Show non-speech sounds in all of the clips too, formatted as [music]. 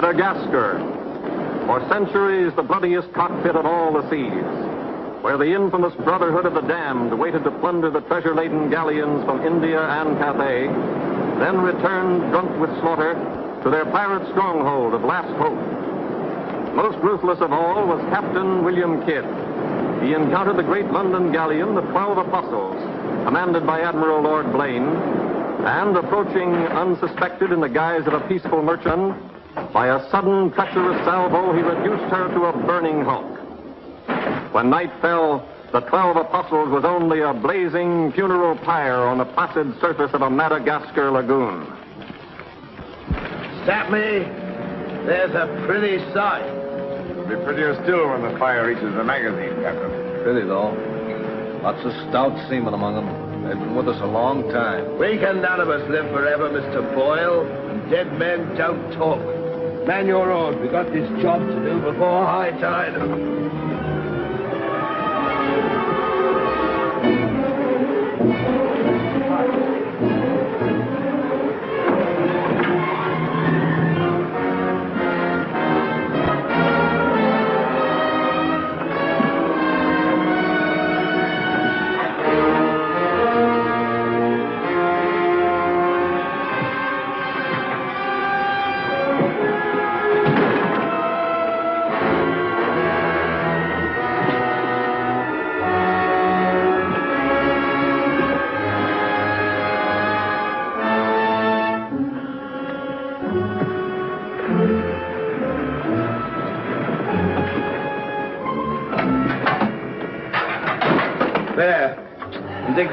Madagascar. For centuries, the bloodiest cockpit of all the seas, where the infamous Brotherhood of the Damned waited to plunder the treasure laden galleons from India and Cathay, then returned drunk with slaughter to their pirate stronghold of Last Hope. Most ruthless of all was Captain William Kidd. He encountered the great London galleon, the Twelve Apostles, commanded by Admiral Lord Blaine, and approaching unsuspected in the guise of a peaceful merchant, by a sudden treacherous salvo, he reduced her to a burning hulk. When night fell, the Twelve Apostles was only a blazing funeral pyre on the placid surface of a Madagascar lagoon. Stop me. There's a pretty sight. It'll be prettier still when the fire reaches the magazine, Captain. Pretty, though. Lots of stout seamen among them. They've been with us a long time. We can none of us live forever, Mr. Boyle. And dead men don't talk. Man your own. We got this job to do before high tide.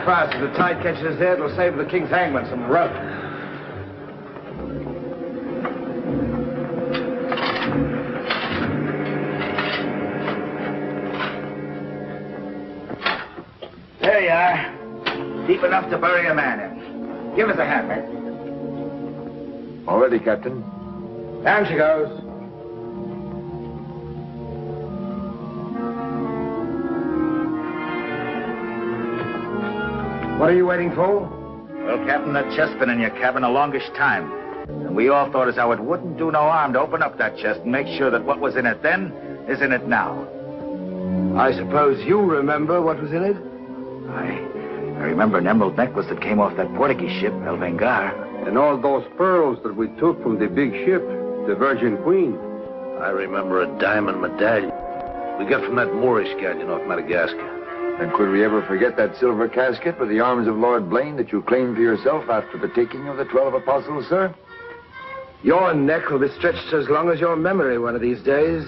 Fast. If the tide catches us there, it'll save the king's hangman some rope. There you are. Deep enough to bury a man in. Give us a hand, man. All ready, Captain. Down she goes. What are you waiting for? Well, Captain, that chest's been in your cabin a longish time. And we all thought as how it wouldn't do no harm to open up that chest and make sure that what was in it then is in it now. I suppose you remember what was in it? I, I remember an emerald necklace that came off that Portuguese ship, El Vengar. And all those pearls that we took from the big ship, the Virgin Queen. I remember a diamond medallion we got from that Moorish galleon off Madagascar. And could we ever forget that silver casket with the arms of Lord Blaine that you claimed for yourself after the taking of the Twelve Apostles, sir? Your neck will be stretched as long as your memory one of these days.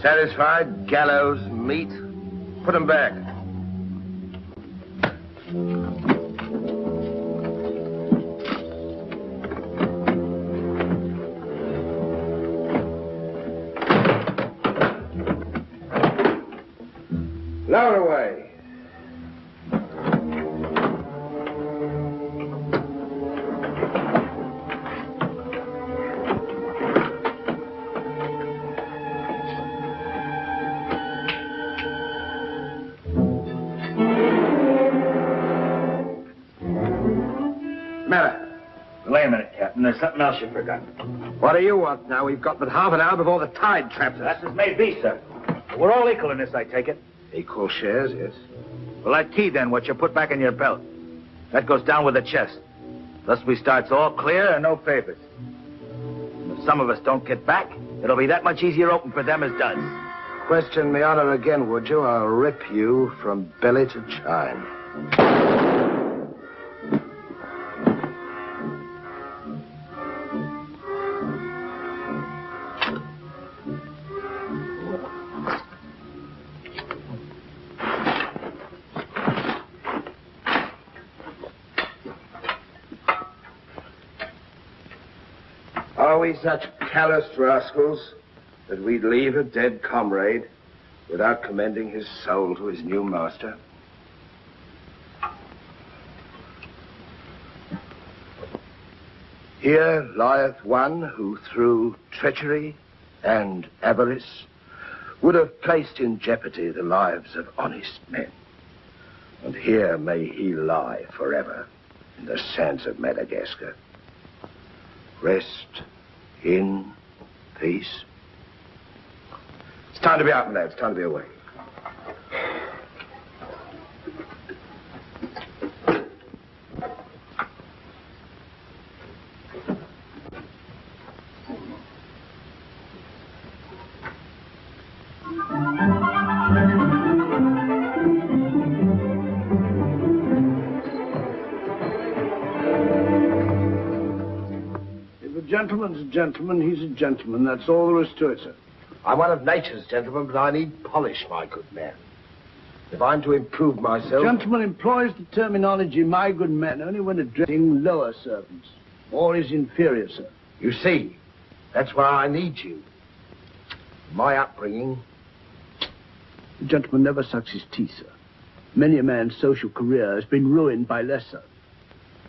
Satisfied? Gallows, meat? Put 'em back. Lower away. There's something else you forgot. What do you want now? We've got but half an hour before the tide traps us. That's as may be, sir. We're all equal in this, I take it. Equal shares, yes. Well, that key, then, what you put back in your belt. That goes down with the chest. Thus we starts all clear and no favors. And if some of us don't get back, it'll be that much easier open for them as does. Question me honor again, would you? I'll rip you from belly to chine. Such calloused rascals that we'd leave a dead comrade without commending his soul to his new master? Here lieth one who through treachery and avarice would have placed in jeopardy the lives of honest men. And here may he lie forever in the sands of Madagascar. Rest in peace. It's time to be out, lads. It's time to be away. Gentleman, he's a gentleman. That's all there is to it, sir. I'm one of nature's gentlemen, but I need polish, my good man. If I'm to improve myself... gentleman employs the terminology, my good man, only when addressing lower servants, or his inferior, sir. You see, that's why I need you. My upbringing, The gentleman never sucks his teeth, sir. Many a man's social career has been ruined by less, sir.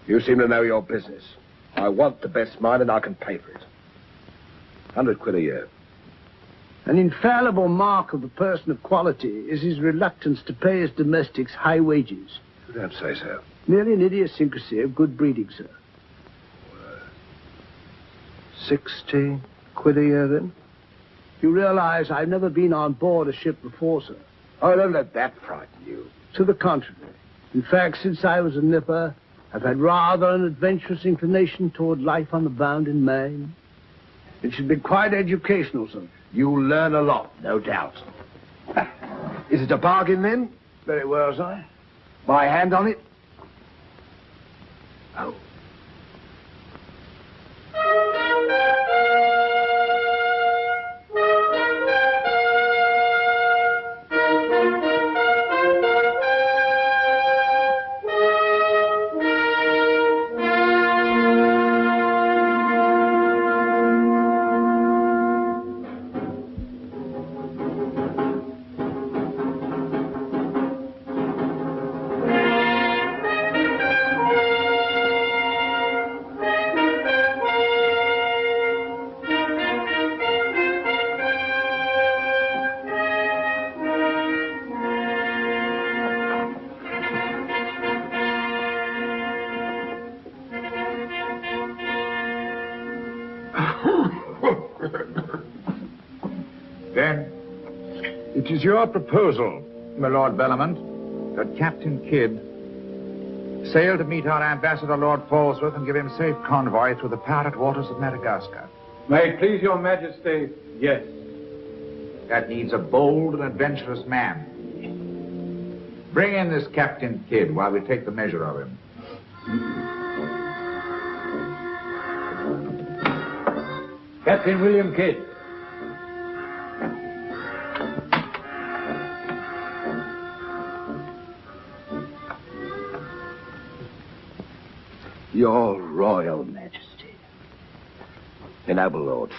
you seem to know your business. I want the best mine, and I can pay for it. Hundred quid a year. An infallible mark of a person of quality is his reluctance to pay his domestics high wages. You don't say so. Merely an idiosyncrasy of good breeding, sir. Uh, sixty quid a year, then? You realize I've never been on board a ship before, sir. Oh, don't let that frighten you. To the contrary. In fact, since I was a nipper, I've had rather an adventurous inclination toward life on the bound in main. It should be quite educational, sir. You'll learn a lot, no doubt. [laughs] Is it a bargain, then? Very well, sir. My hand on it? Oh. Is your proposal, my Lord Bellamont, that Captain Kidd sail to meet our ambassador, Lord Falsworth, and give him safe convoy through the pirate waters of Madagascar. May it please your majesty, yes. That needs a bold and adventurous man. Bring in this Captain Kidd while we take the measure of him. Captain William Kidd. Your Royal Majesty. The noble lord.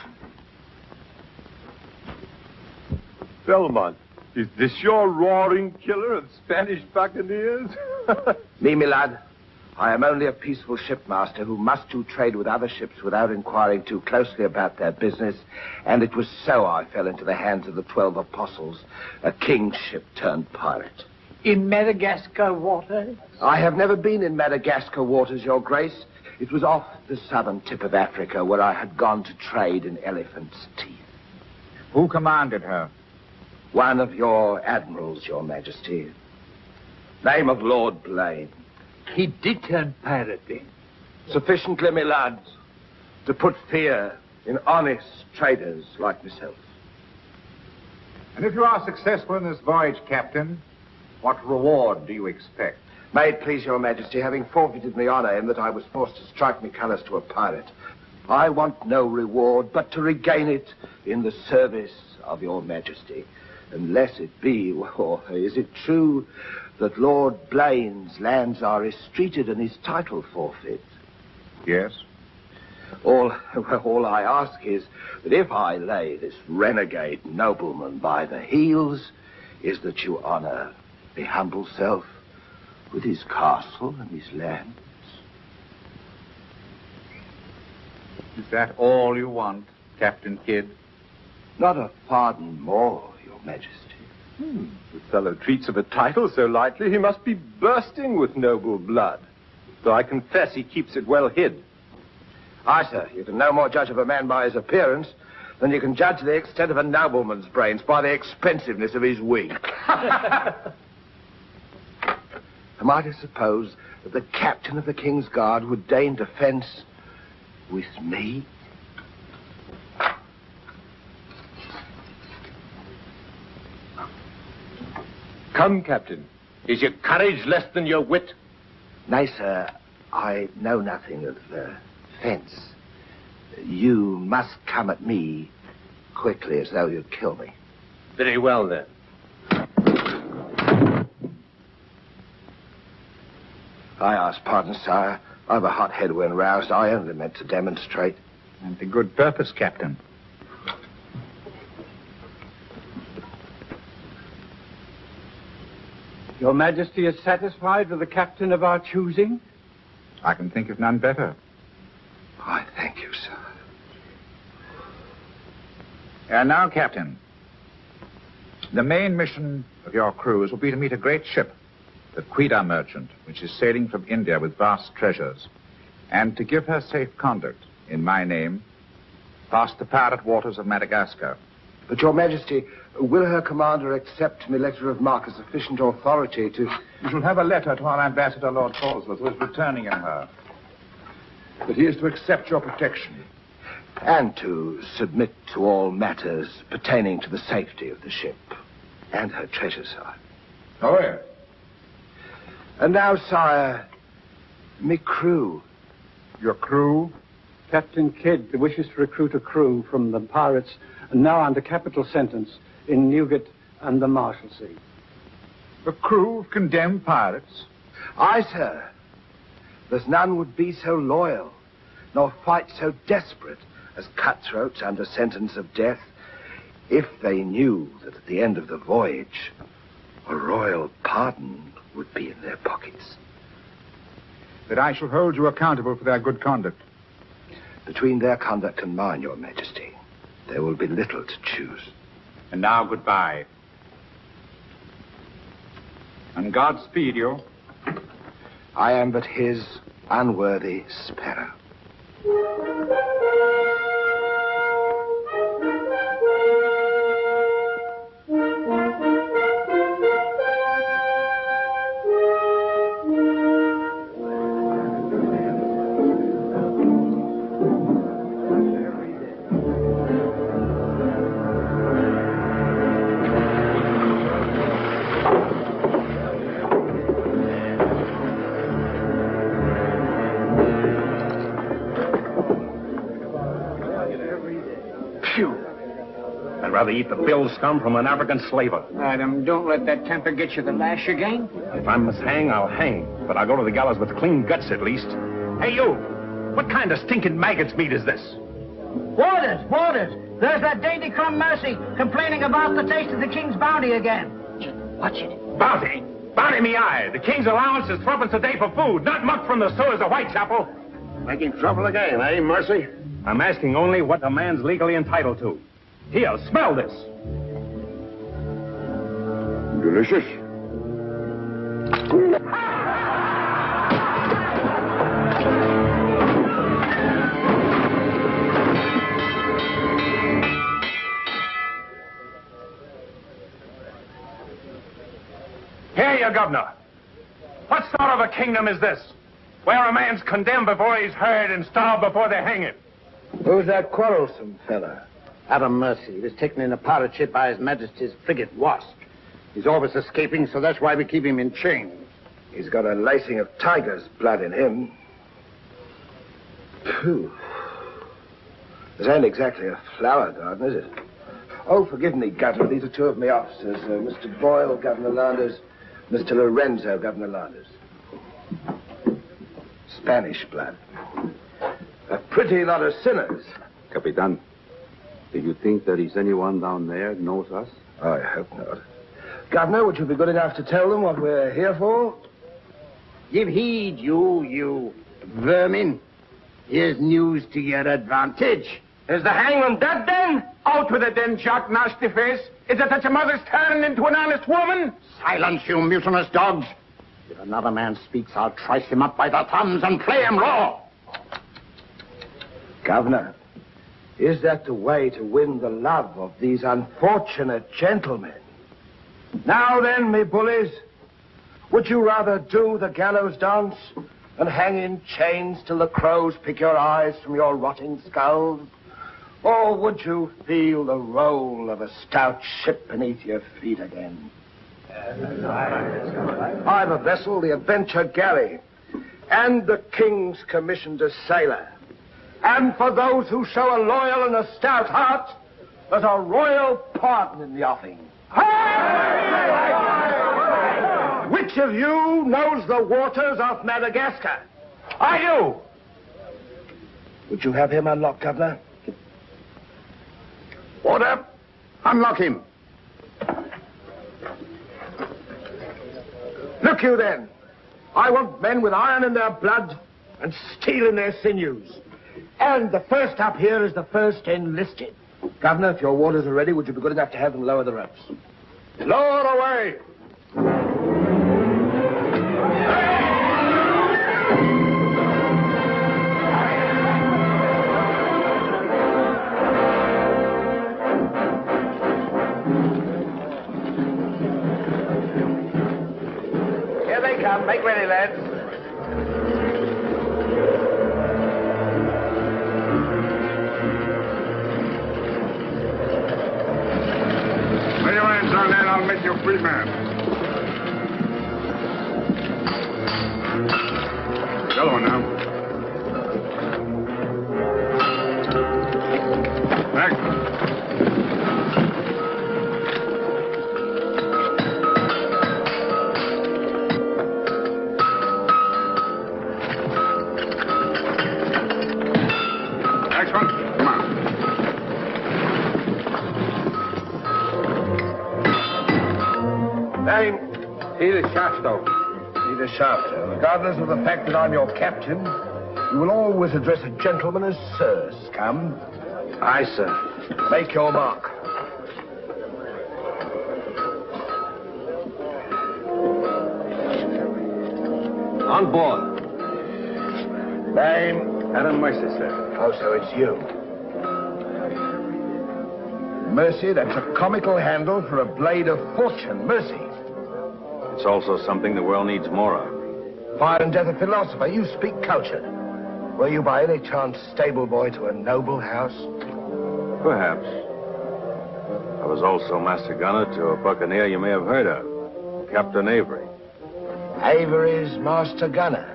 Belmont, is this your roaring killer of Spanish buccaneers? [laughs] Me, me lad. I am only a peaceful shipmaster who must do trade with other ships without inquiring too closely about their business, and it was so I fell into the hands of the Twelve Apostles, a king's ship turned pirate. In Madagascar waters? I have never been in Madagascar waters, Your Grace. It was off the southern tip of Africa where I had gone to trade in elephants' teeth. Who commanded her? One of your admirals, Your Majesty. Name of Lord Blaine. He did turn pirate. Sufficiently, my lad, to put fear in honest traders like myself. And if you are successful in this voyage, Captain, what reward do you expect? May it please your majesty, having forfeited my honor in that I was forced to strike me colors to a pirate, I want no reward but to regain it in the service of your majesty. Unless it be, or is it true that Lord Blaine's lands are estreated and his title forfeit? Yes. All, [laughs] all I ask is that if I lay this renegade nobleman by the heels, is that you honor the humble self with his castle and his lands. Is that all you want, Captain Kidd? Not a pardon more, Your Majesty. Hmm. The fellow treats of a title so lightly, he must be bursting with noble blood. Though I confess he keeps it well hid. Aye, sir, you can no more judge of a man by his appearance than you can judge the extent of a nobleman's brains by the expensiveness of his wig. [laughs] Am I to suppose that the captain of the King's Guard would deign defense with me? Come, Captain. Is your courage less than your wit? Nay, sir, I know nothing of uh, fence. You must come at me quickly as though you'd kill me. Very well, then. I ask pardon, sire. I've a hot head when roused. I only meant to demonstrate. And to good purpose, Captain. Your Majesty is satisfied with the captain of our choosing? I can think of none better. I thank you, sir. And now, Captain, the main mission of your cruise will be to meet a great ship, the Quedah merchant, which is sailing from India with vast treasures, and to give her safe conduct in my name past the pirate waters of Madagascar. But, Your Majesty, will her commander accept my letter of marque as sufficient authority to... You shall have a letter to our ambassador, Lord Falsworth, who is returning in her. But he is to accept your protection. And to submit to all matters pertaining to the safety of the ship and her treasure, sire. Oh, yes. And now, sire, me crew. Your crew? Captain Kidd wishes to recruit a crew from the pirates now under capital sentence in Newgate and the Marshalsea. A crew of condemned pirates? Aye, sir. There's none would be so loyal, nor fight so desperate as cutthroats under sentence of death, if they knew that at the end of the voyage, a royal pardon would be in their pockets. That I shall hold you accountable for their good conduct. Between their conduct and mine, Your Majesty, there will be little to choose. And now, goodbye. And God speed you. I am but his unworthy sparrow. I'd rather eat the bill scum from an African slaver. Adam, don't let that temper get you the lash again. If I must hang, I'll hang. But I'll go to the gallows with clean guts at least. Hey, you! What kind of stinking maggot's meat is this? Waters, Waters, there's that dainty crumb Mercy complaining about the taste of the king's bounty again. Watch it. Bounty! Bounty me eye! The king's allowance is threepence a day for food, not muck from the sewers of Whitechapel. Making trouble again, eh, Mercy? I'm asking only what a man's legally entitled to. Here, smell this. Delicious. Here, you governor. What sort of a kingdom is this? Where a man's condemned before he's heard and starved before they hang him. Who's that quarrelsome fella? Adam Mercy. He was taken in a pirate ship by His Majesty's frigate Wasp. He's always escaping, so that's why we keep him in chains. He's got a lacing of tiger's blood in him. Pooh. This ain't exactly a flower garden, is it? Oh, forgive me, Governor. These are two of my officers. Uh, Mr. Boyle, Governor Landers. Mr. Lorenzo, Governor Landers. Spanish blood. A pretty lot of sinners. Capitan, do you think there is anyone down there knows us? I hope not. Governor, would you be good enough to tell them what we're here for? Give heed, you, you vermin. Here's news to your advantage. Is the hangman dead then? Out with it then, Jock Nasty Face. Is it that your mother's turned into an honest woman? Silence, you mutinous dogs. If another man speaks, I'll trice him up by the thumbs and play him raw. Governor, is that the way to win the love of these unfortunate gentlemen? Now then, me bullies, would you rather do the gallows dance and hang in chains till the crows pick your eyes from your rotting skulls? Or would you feel the roll of a stout ship beneath your feet again? I've a vessel, the Adventure Galley, and the King's commissioned a sailor. And for those who show a loyal and a stout heart, there's a royal pardon in the offing. Which of you knows the waters off Madagascar? I do. Would you have him unlocked, Governor? Order. Unlock him. Look you then. I want men with iron in their blood and steel in their sinews. And the first up here is the first enlisted. Governor, if your warders are ready, would you be good enough to have them lower the ropes? Lower away. Here that I'm your captain, you will always address a gentleman as Sir, Scum. Aye, sir. Make your mark. On board. Name? Adam Mercy, sir. Oh, so it's you. Mercy, that's a comical handle for a blade of fortune. Mercy. It's also something the world needs more of. Fire and death a philosopher. You speak culture. Were you by any chance stable boy to a noble house? Perhaps. I was also master gunner to a buccaneer you may have heard of, Captain Avery. Avery's master gunner.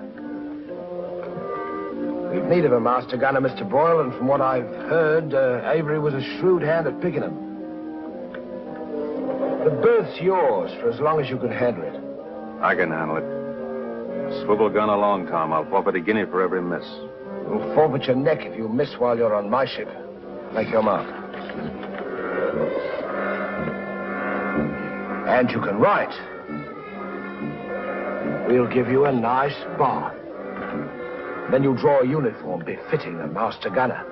We've need of a master gunner, Mr. Boyle, and from what I've heard, uh, Avery was a shrewd hand at picking them. The berth's yours for as long as you can handle it. I can handle it. Swivel gun along, Tom. I'll forfeit a guinea for every miss. You'll forfeit your neck if you miss while you're on my ship. Make your mark. And you can write. We'll give you a nice bar. Then you draw a uniform befitting a master gunner.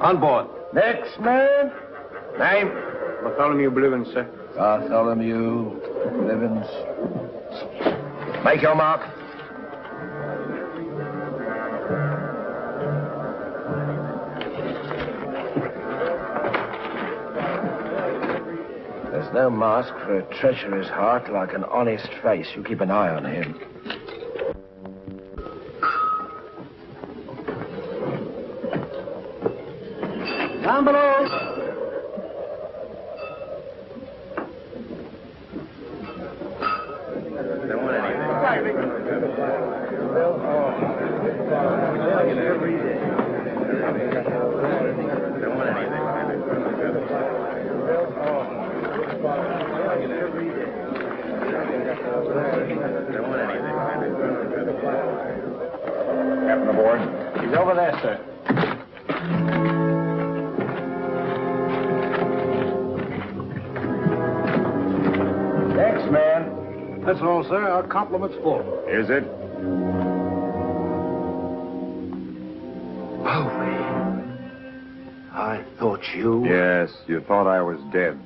On board. Next man. Name? Bartholomew Blivens, sir. Bartholomew Blivens. Make your mark. No mask for a treacherous heart like an honest face. You keep an eye on him. Compliments full. Is it? Oh. I thought you... Yes, you thought I was dead.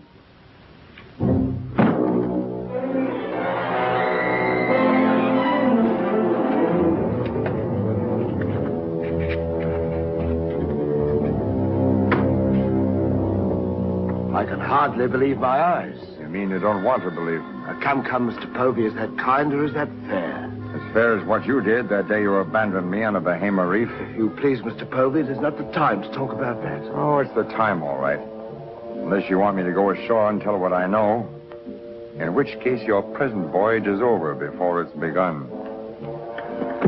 I can hardly believe my eyes. You mean you don't want to believe them? Now, come, come, Mr. Povey. Is that kind or is that fair? As fair as what you did that day you abandoned me on a Bahama reef. If you please, Mr. Povey, there's not the time to talk about that. Oh, it's the time, all right. Unless you want me to go ashore and tell what I know. In which case, your present voyage is over before it's begun.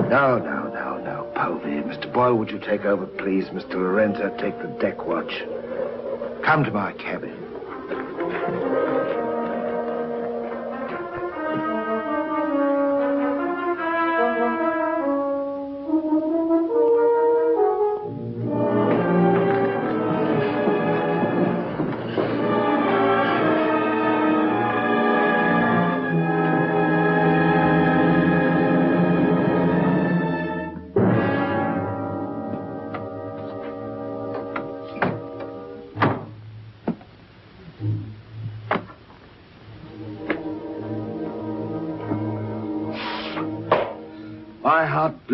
No, no, no, no, Povey. Mr. Boyle, would you take over, please? Mr. Lorenzo, take the deck watch. Come to my cabin.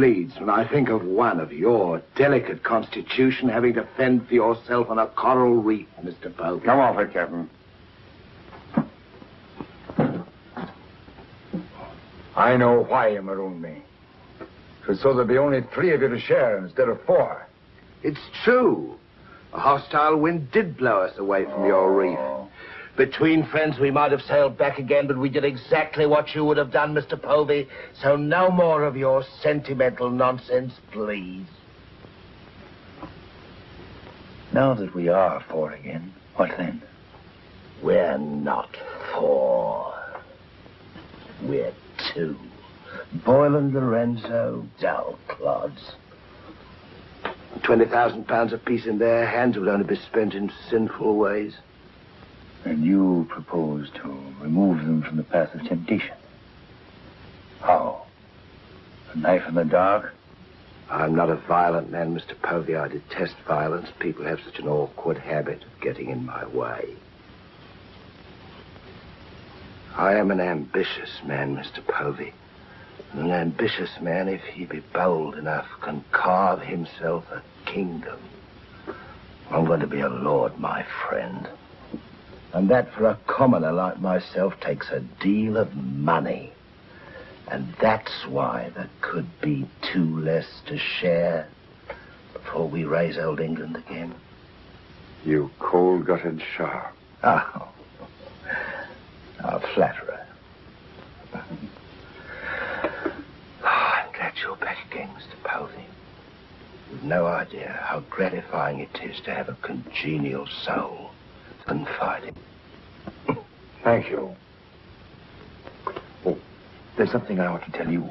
Bleeds when I think of one of your delicate constitution having to fend for yourself on a coral reef, Mr. Povey. Come off it, Captain. I know why you marooned me. It so there'd be only three of you to share instead of four. It's true. A hostile wind did blow us away from your reef. Between friends, we might have sailed back again, but we did exactly what you would have done, Mr. Povey. So no more of your sentimental nonsense, please. Now that we are four again, what then? We're not four. We're two. Boyle and Lorenzo, dull clods. Twenty thousand pounds apiece in their hands would only be spent in sinful ways. And you propose to remove them from the path of temptation. How? A knife in the dark? I'm not a violent man, Mr. Povey. I detest violence. People have such an awkward habit of getting in my way. I am an ambitious man, Mr. Povey. An ambitious man, if he be bold enough, can carve himself a kingdom. I'm going to be a lord, my friend. And that for a commoner like myself takes a deal of money. And that's why there could be two less to share before we raise old England again. You cold-gutted shark. Oh, ah, a flatterer. Oh, I'm glad you're back again, Mr. Povey. You've no idea how gratifying it is to have a congenial soul in. Thank you. Oh, there's something I want to tell you.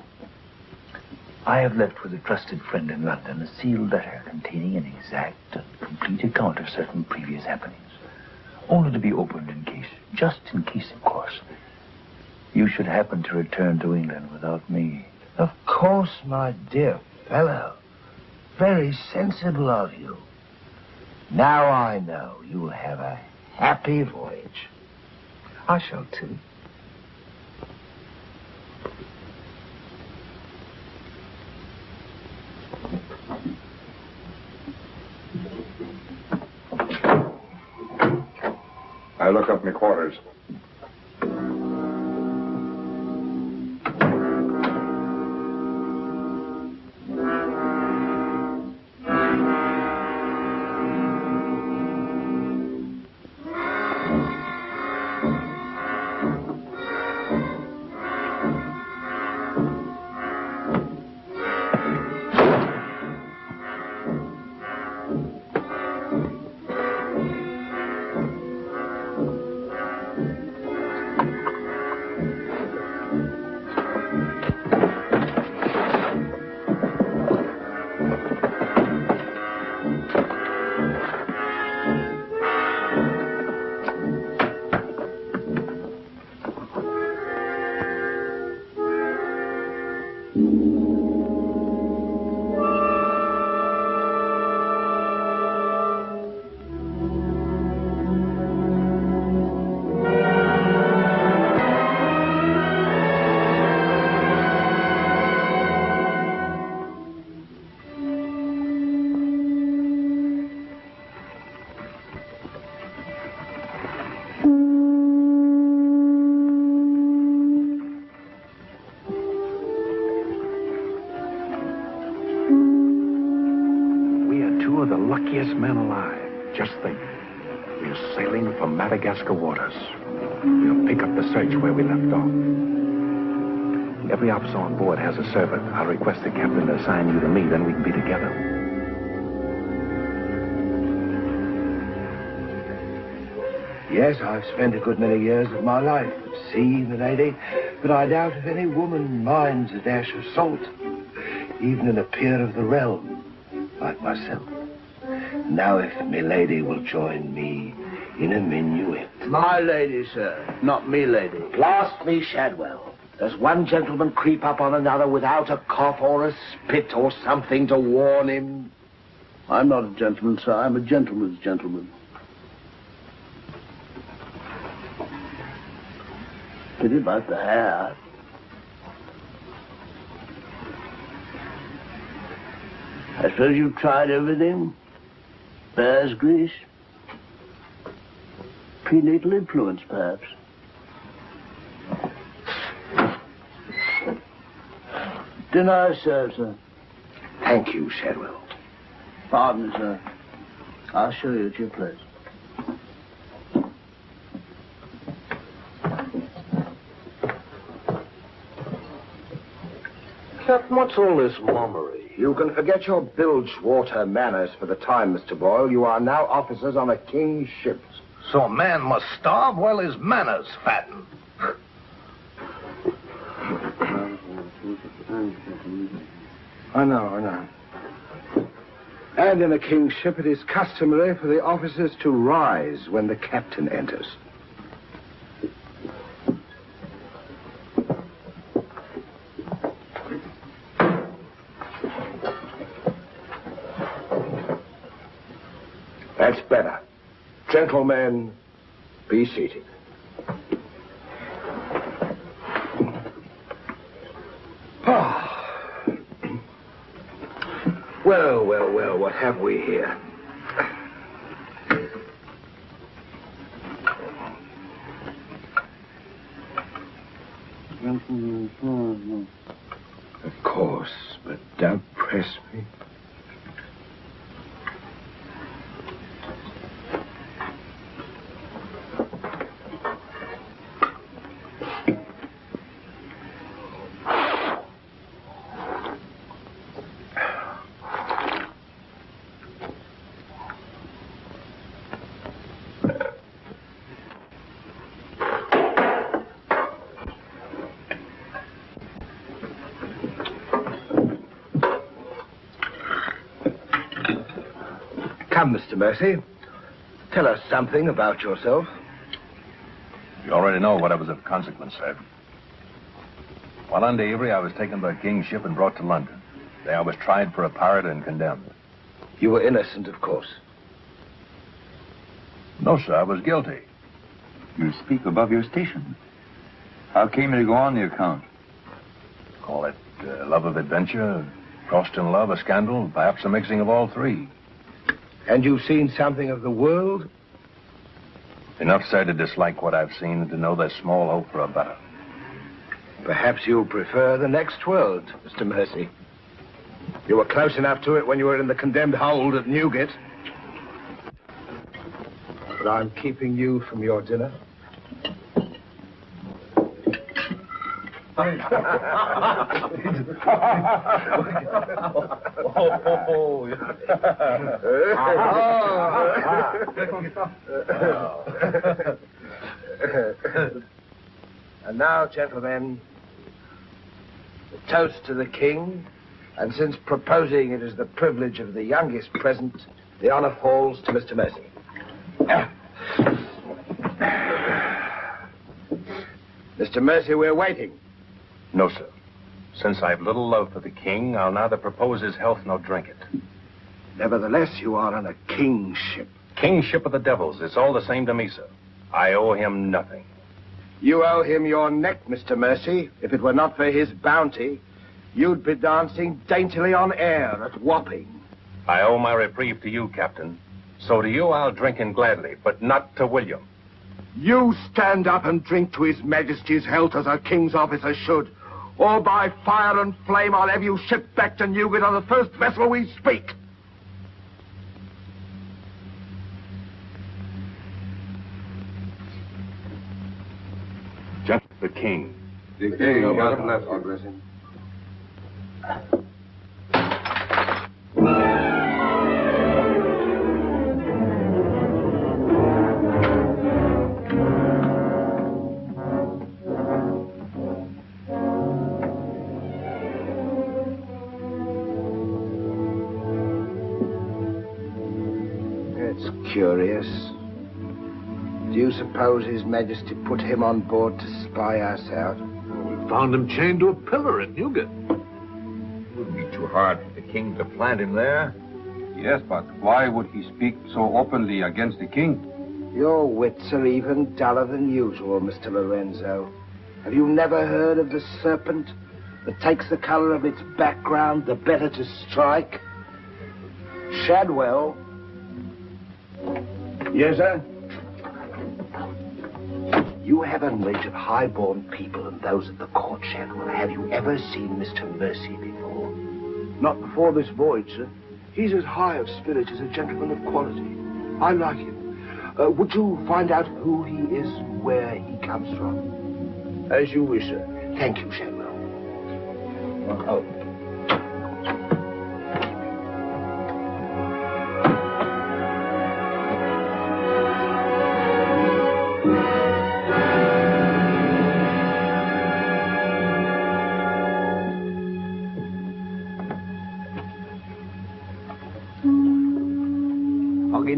I have left with a trusted friend in London a sealed letter containing an exact and complete account of certain previous happenings. Only to be opened in case, just in case, of course, you should happen to return to England without me. Of course, my dear fellow. Very sensible of you. Now I know you'll have a happy voyage. I shall too. I look up my quarters. Madagascar waters. We'll pick up the search where we left off. Every officer on board has a servant. I'll request the captain to assign you to me, then we can be together. Yes, I've spent a good many years of my life at sea, milady, but I doubt if any woman minds a dash of salt, even in a peer of the realm, like myself. Now, if milady will join me in a minuet. My lady, sir, not me lady. Blast me, Shadwell. Does one gentleman creep up on another without a cough or a spit or something to warn him? I'm not a gentleman, sir. I'm a gentleman's gentleman. Pity about the hair. I suppose you've tried everything? Bear's grease? Prenatal influence, perhaps? Dinner served, sir. Thank you, Shadwell. Pardon sir. I'll show you at your place. Captain, what's all this mummery? You can forget your bilge water manners for the time, Mr. Boyle. You are now officers on a king's ship. So a man must starve while his manners fatten. I know, I know. And in a king's ship, it is customary for the officers to rise when the captain enters. That's better. Gentlemen, be seated. Ah. Well, well, well, what have we here? Of course, but don't press me. Come, Mr. Mercy. Tell us something about yourself. You already know what was of consequence, sir. While under Avery, I was taken by King's ship and brought to London. There I was tried for a pirate and condemned. You were innocent, of course. No, sir, I was guilty. You speak above your station. How came you to go on the account? Call it uh, love of adventure, crossed in love, a scandal, perhaps a mixing of all three. And you've seen something of the world? Enough, sir, to dislike what I've seen and to know there's small hope for a better. Perhaps you'll prefer the next world, Mr. Mercy. You were close enough to it when you were in the condemned hold at Newgate. But I'm keeping you from your dinner. [laughs] and now, gentlemen, the toast to the king. And since proposing it is the privilege of the youngest present, the honor falls to Mr. Mercy. [coughs] Mr. Mercy, we're waiting. No, sir. Since I've little love for the king, I'll neither propose his health nor drink it. Nevertheless, you are on a king's ship. Kingship of the devils. It's all the same to me, sir. I owe him nothing. You owe him your neck, Mr. Mercy. If it were not for his bounty, you'd be dancing daintily on air at Wapping. I owe my reprieve to you, Captain. So to you I'll drink in gladly, but not to William. You stand up and drink to his majesty's health as a king's officer should or by fire and flame I'll have you shipped back to Newgate on the first vessel we speak. Just the king. The king, the king. Curious. Do you suppose His Majesty put him on board to spy us out? We found him chained to a pillar at Newgate. It would be too hard for the king to plant him there. Yes, but why would he speak so openly against the king? Your wits are even duller than usual, Mr. Lorenzo. Have you never heard of the serpent that takes the color of its background the better to strike? Shadwell. Yes, sir? You have a knowledge of high-born people and those at the court, Shadwell. Have you ever seen Mr. Mercy before? Not before this voyage, sir. He's as high of spirit as a gentleman of quality. I like him. Uh, would you find out who he is, where he comes from? As you wish, sir. Thank you, Shadwell. Oh.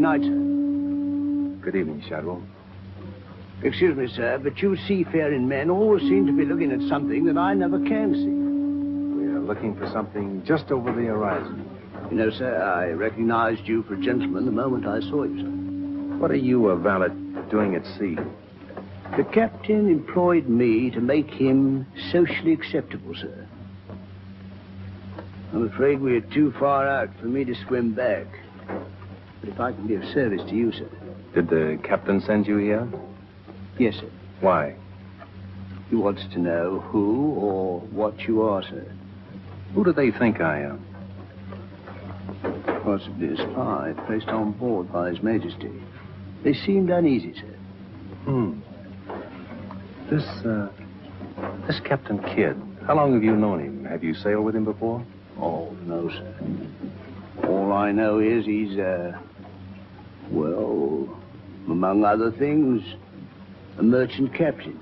Night, sir. Good evening, Shadwell. Excuse me, sir, but you seafaring men always seem to be looking at something that I never can see. We are looking for something just over the horizon. You know, sir, I recognized you for a gentleman the moment I saw you, sir. What are you, a valet, doing at sea? The captain employed me to make him socially acceptable, sir. I'm afraid we're too far out for me to swim back. But if I can be of service to you, sir. Did the captain send you here? Yes, sir. Why? He wants to know who or what you are, sir. Who do they think I am? Possibly a spy placed on board by His Majesty. They seemed uneasy, sir. Hmm. This, uh, this Captain Kidd, how long have you known him? Have you sailed with him before? Oh, no, sir. All I know is he's, uh, well, among other things, a merchant captain.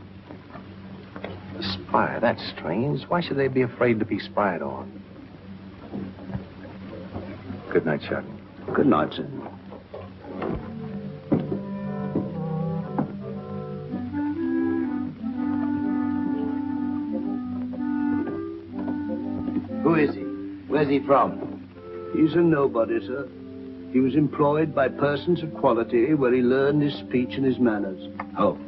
A spy? That's strange. Why should they be afraid to be spied on? Good night, Shadwell. Good night, sir. Who is he? Where's he from? He's a nobody, sir. He was employed by persons of quality where he learned his speech and his manners. Oh.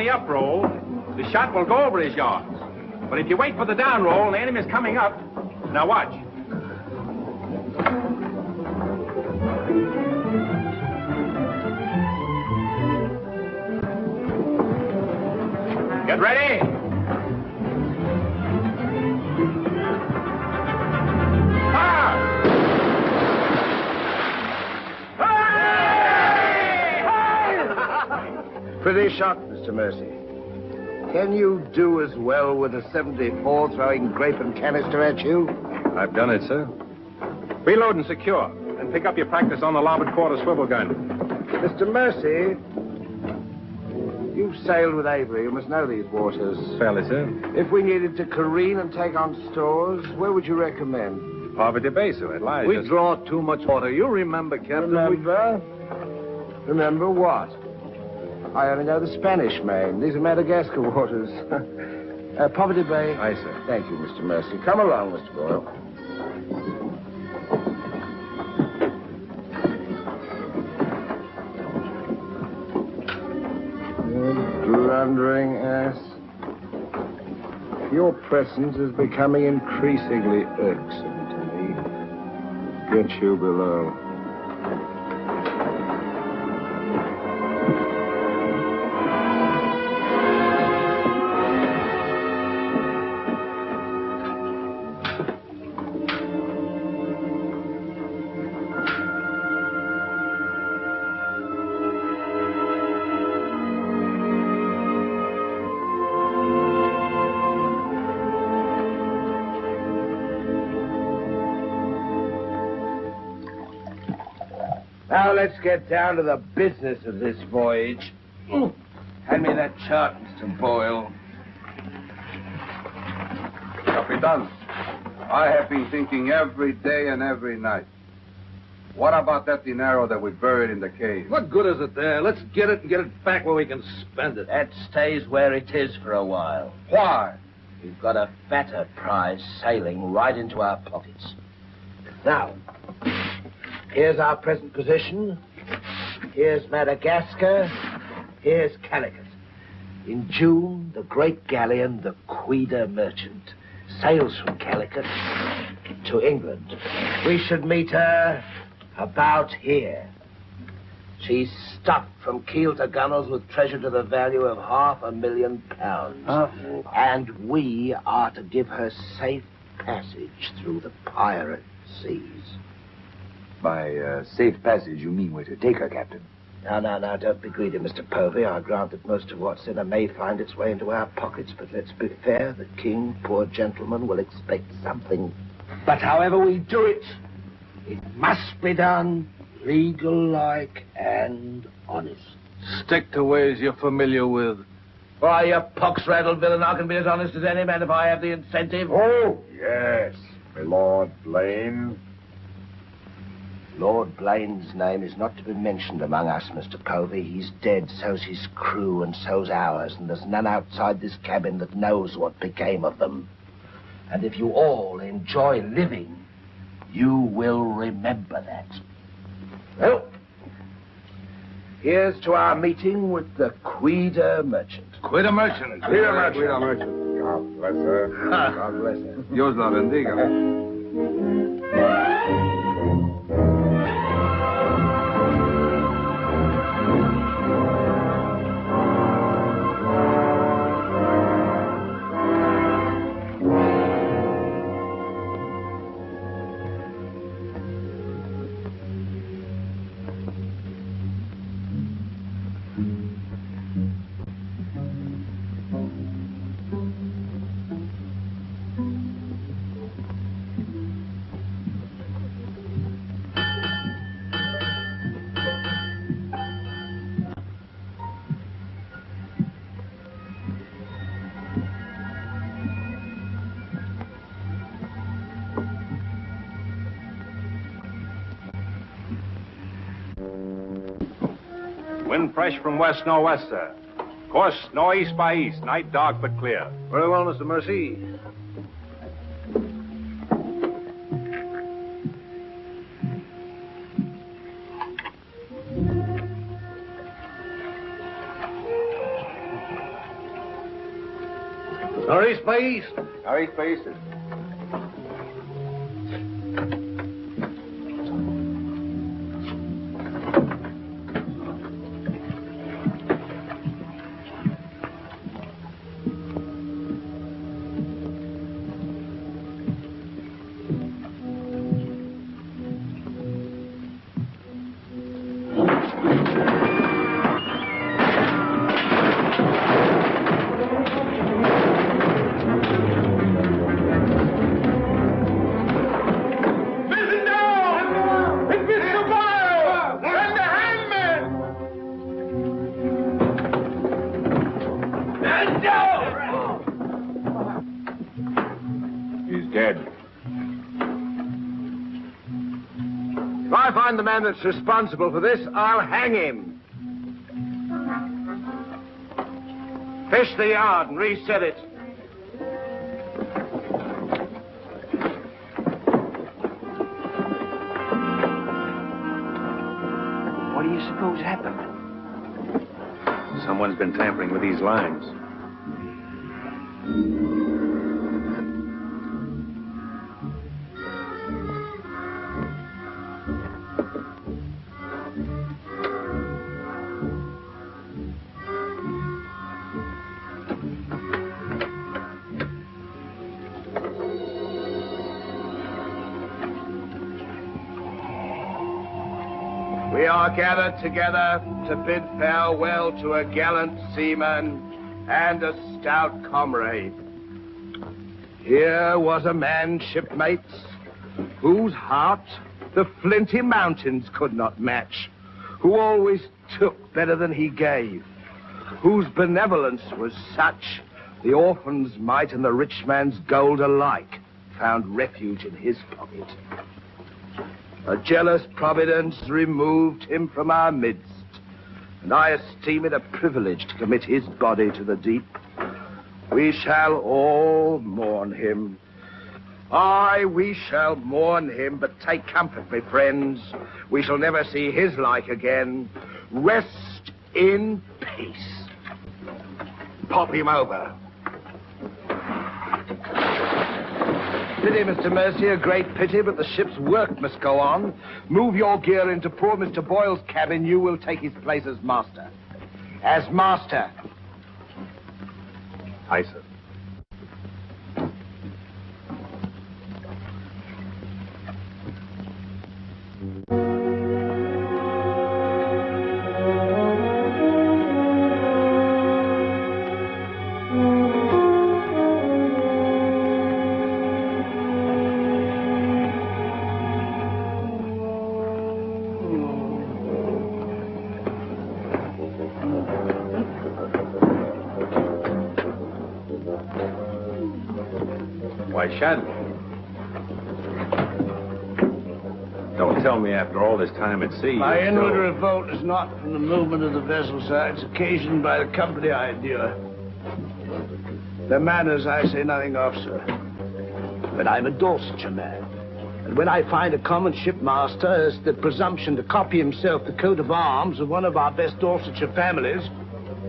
The up roll, the shot will go over his yards. But if you wait for the down roll and the enemy's coming up, now watch. Get ready. Pretty shot, Mr. Mercy. Can you do as well with a 74 throwing grape and canister at you? I've done it, sir. Reload and secure. and pick up your practice on the larboard quarter swivel gun. Mr. Mercy, you've sailed with Avery. You must know these waters. Fairly, sir. If we needed to careen and take on stores, where would you recommend? Poverty Bay, sir. It lies We just- draw too much water. You remember, Captain. we- Remember? Remember what? I only know the Spanish main. These are Madagascar [laughs] waters. uh, Poverty Bay. Aye, sir. Thank you, Mr. Mercy. Come along, Mr. Boyle. Blundering ass. Your presence is becoming increasingly irksome to me. Get you below. Get down to the business of this voyage. Hand me that chart, Mr. Boyle. Capitan, I have been thinking every day and every night. What about that dinero that we buried in the cave? What good is it there? Let's get it and get it back where we can spend it. That stays where it is for a while. Why? We've got a fatter prize sailing right into our pockets. Now, here's our present position. Here's Madagascar. Here's Calicut. In June, the great galleon, the Quedah Merchant, sails from Calicut to England. We should meet her about here. She's stuffed from keel to gunnels with treasure to the value of half a million pounds. Uh-huh. And we are to give her safe passage through the pirate seas. By uh, safe passage, you mean we're to take her, Captain? Now, now, now, don't be greedy, Mr. Povey. I grant that most of what's in her may find its way into our pockets, but let's be fair. The king, poor gentleman, will expect something. But however we do it, it must be done legal-like and honest. Stick to ways you're familiar with. Why, you pox-rattled villain, I can be as honest as any man if I have the incentive. Oh, yes, my Lord Blaine. Lord Blaine's name is not to be mentioned among us, Mr. Povey. He's dead, so's his crew, and so's ours, and there's none outside this cabin that knows what became of them. And if you all enjoy living, you will remember that. Well, here's to our meeting with the Quedah Merchant. Quedah Merchant. Quedah Merchant. Quedah Merchant. God bless her. God bless her. Dios la bendiga. [laughs] fresh from west northwest, sir. Course northeast by east. Night dark but clear. Very well, Mr. Mercy. Northeast by east. Northeast by east. Listen man that's responsible for this, I'll hang him. Fish the yard and reset it. What do you suppose happened? Someone's been tampering with these lines. Are gathered together to bid farewell to a gallant seaman and a stout comrade. Here was a man, shipmates, whose heart the flinty mountains could not match, who always took better than he gave, whose benevolence was such the orphan's mite and the rich man's gold alike found refuge in his pocket. A jealous providence removed him from our midst, and I esteem it a privilege to commit his body to the deep. We shall all mourn him. Aye, we shall mourn him, but take comfort, my friends. We shall never see his like again. Rest in peace. Pop him over. Pity, Mr. Mercy, a great pity, but the ship's work must go on. Move your gear into poor Mr. Boyle's cabin. You will take his place as master. As master. Aye, sir. Time at sea. My inward still- revolt is not from the movement of the vessel, sir. It's occasioned by the company I endure. Their manners I say nothing of, sir. But I'm a Dorsetshire man. And when I find a common shipmaster has the presumption to copy himself the coat of arms of one of our best Dorsetshire families,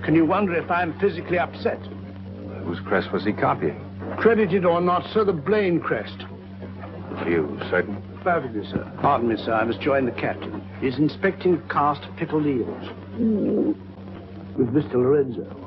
can you wonder if I'm physically upset? Whose crest was he copying? Credited or not, sir, the Blaine crest. You, Perfectly, sir. Pardon me, sir. I must join the captain. He's inspecting cast of pickled eels. Hmm. With Mr. Lorenzo.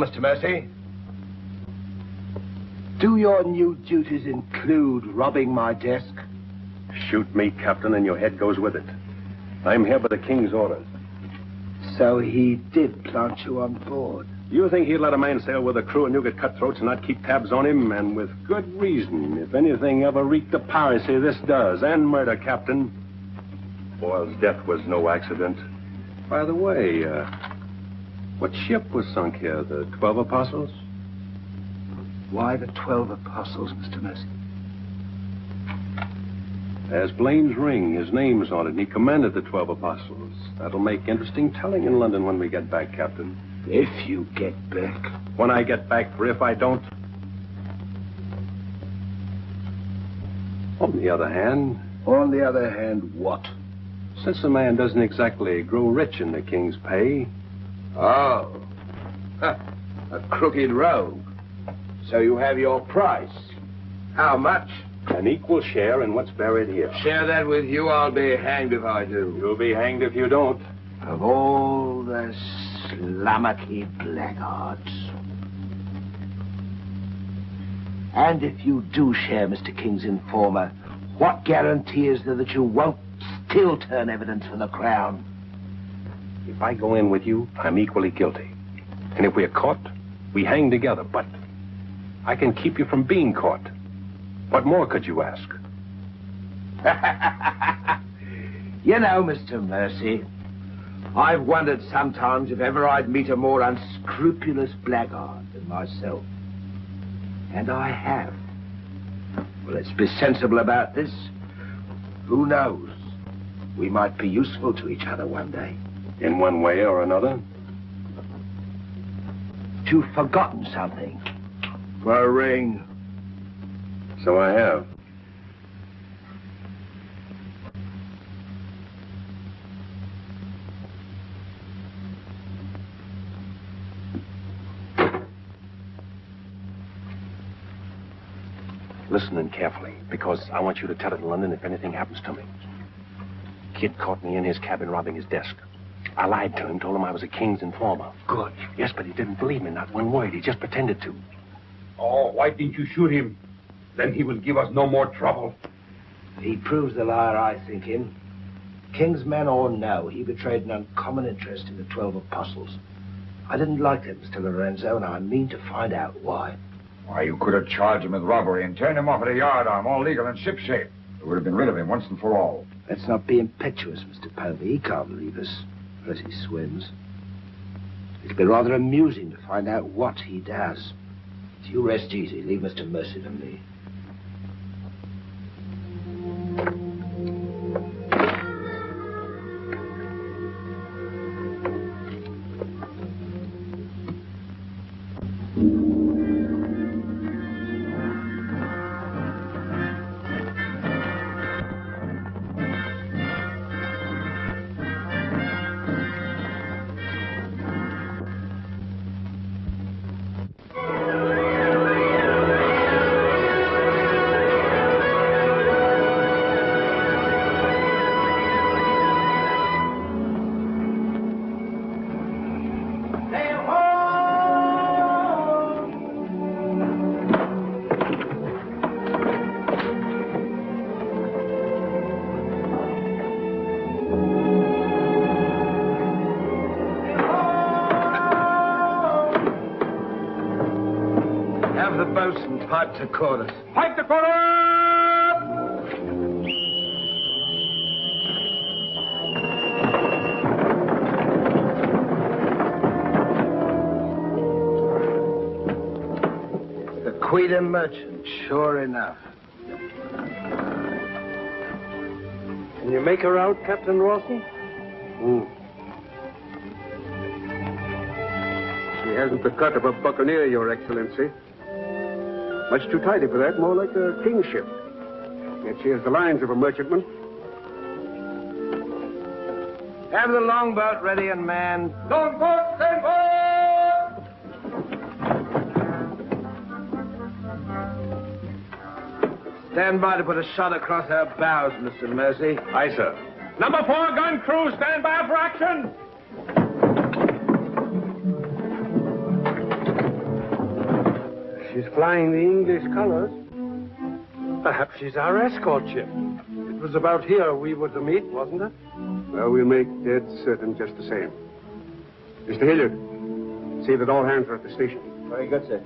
Mr. Mercy, do your new duties include robbing my desk? Shoot me, Captain, and your head goes with it. I'm here by the King's orders. So he did plant you on board. You think he'd let a man sail with a crew and you get cutthroats and not keep tabs on him? And with good reason. If anything ever reeked of piracy, this does. And murder, Captain. Boyle's death was no accident. By the way, uh, what ship was sunk here? The Twelve Apostles? Why the Twelve Apostles, Mr. Mercy? There's Blaine's ring. His name's on it, and he commanded the Twelve Apostles. That'll make interesting telling in London when we get back, Captain. If you get back. When I get back, for if I don't. On the other hand. On the other hand, what? Since a man doesn't exactly grow rich in the king's pay. Oh. Huh. A crooked rogue. So you have your price. How much? An equal share in what's buried here. Share that with you, I'll be hanged if I do. You'll be hanged if you don't. Of all the slummocky blackguards. And if you do share Mr. King's informer, what guarantee is there that you won't still turn evidence for the Crown? If I go in with you, I'm equally guilty. And if we're caught, we hang together. But I can keep you from being caught. What more could you ask? [laughs] You know, Mr. Mercy, I've wondered sometimes if ever I'd meet a more unscrupulous blackguard than myself. And I have. Well, let's be sensible about this. Who knows? We might be useful to each other one day. In one way or another? You've forgotten something. For a ring. So I have. Listen in carefully, because I want you to tell it in London if anything happens to me. Kidd caught me in his cabin robbing his desk. I lied to him, told him I was a king's informer. Good. Yes, but he didn't believe me, not one word. He just pretended to. Oh, why didn't you shoot him? Then he will give us no more trouble. He proves the liar I think him. King's men or no, he betrayed an uncommon interest in the Twelve Apostles. I didn't like that, Mr. Lorenzo, and I mean to find out why. Why, you could have charged him with robbery and turned him off at a yardarm, all legal and shipshape. We would have been rid of him once and for all. Let's not be impetuous, Mr. Povey. He can't leave us unless he swims. It'll be rather amusing to find out what he does. You rest easy. Leave Mr. Mercy to me. Pipe to chorus. Pipe the chorus! The Queen Merchant, sure enough. Can you make her out, Captain Rawson? Hmm. She hasn't the cut of a buccaneer, Your Excellency. Much too tidy for that, more like a kingship. Yet she has the lines of a merchantman. Have the longboat ready and manned. Longboat, stand by! Stand by to put a shot across her bows, Mr. Mercy. Aye, sir. Number four gun crew, stand by for action. Flying the English colors. Perhaps she's our escort ship. It was about here we were to meet, wasn't it? Well, we'll make dead certain just the same. Mr. Hilliard, see that all hands are at the station. Very good, sir.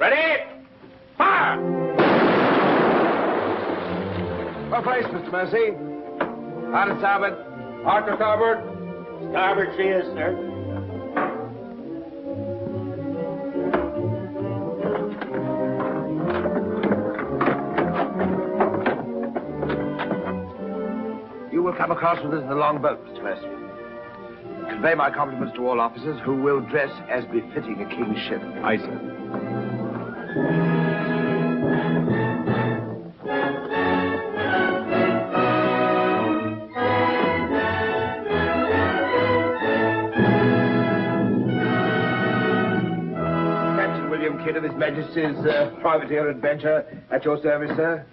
Ready? Fire! What place, Mr. Mercy? Hard to starboard. Hard to starboard. Starboard she is, sir. You will come across with us in the longboat, Mr. Mercy. Convey my compliments to all officers who will dress as befitting a king's ship. Aye, sir. Majesty's uh, privateer adventure at your service, sir.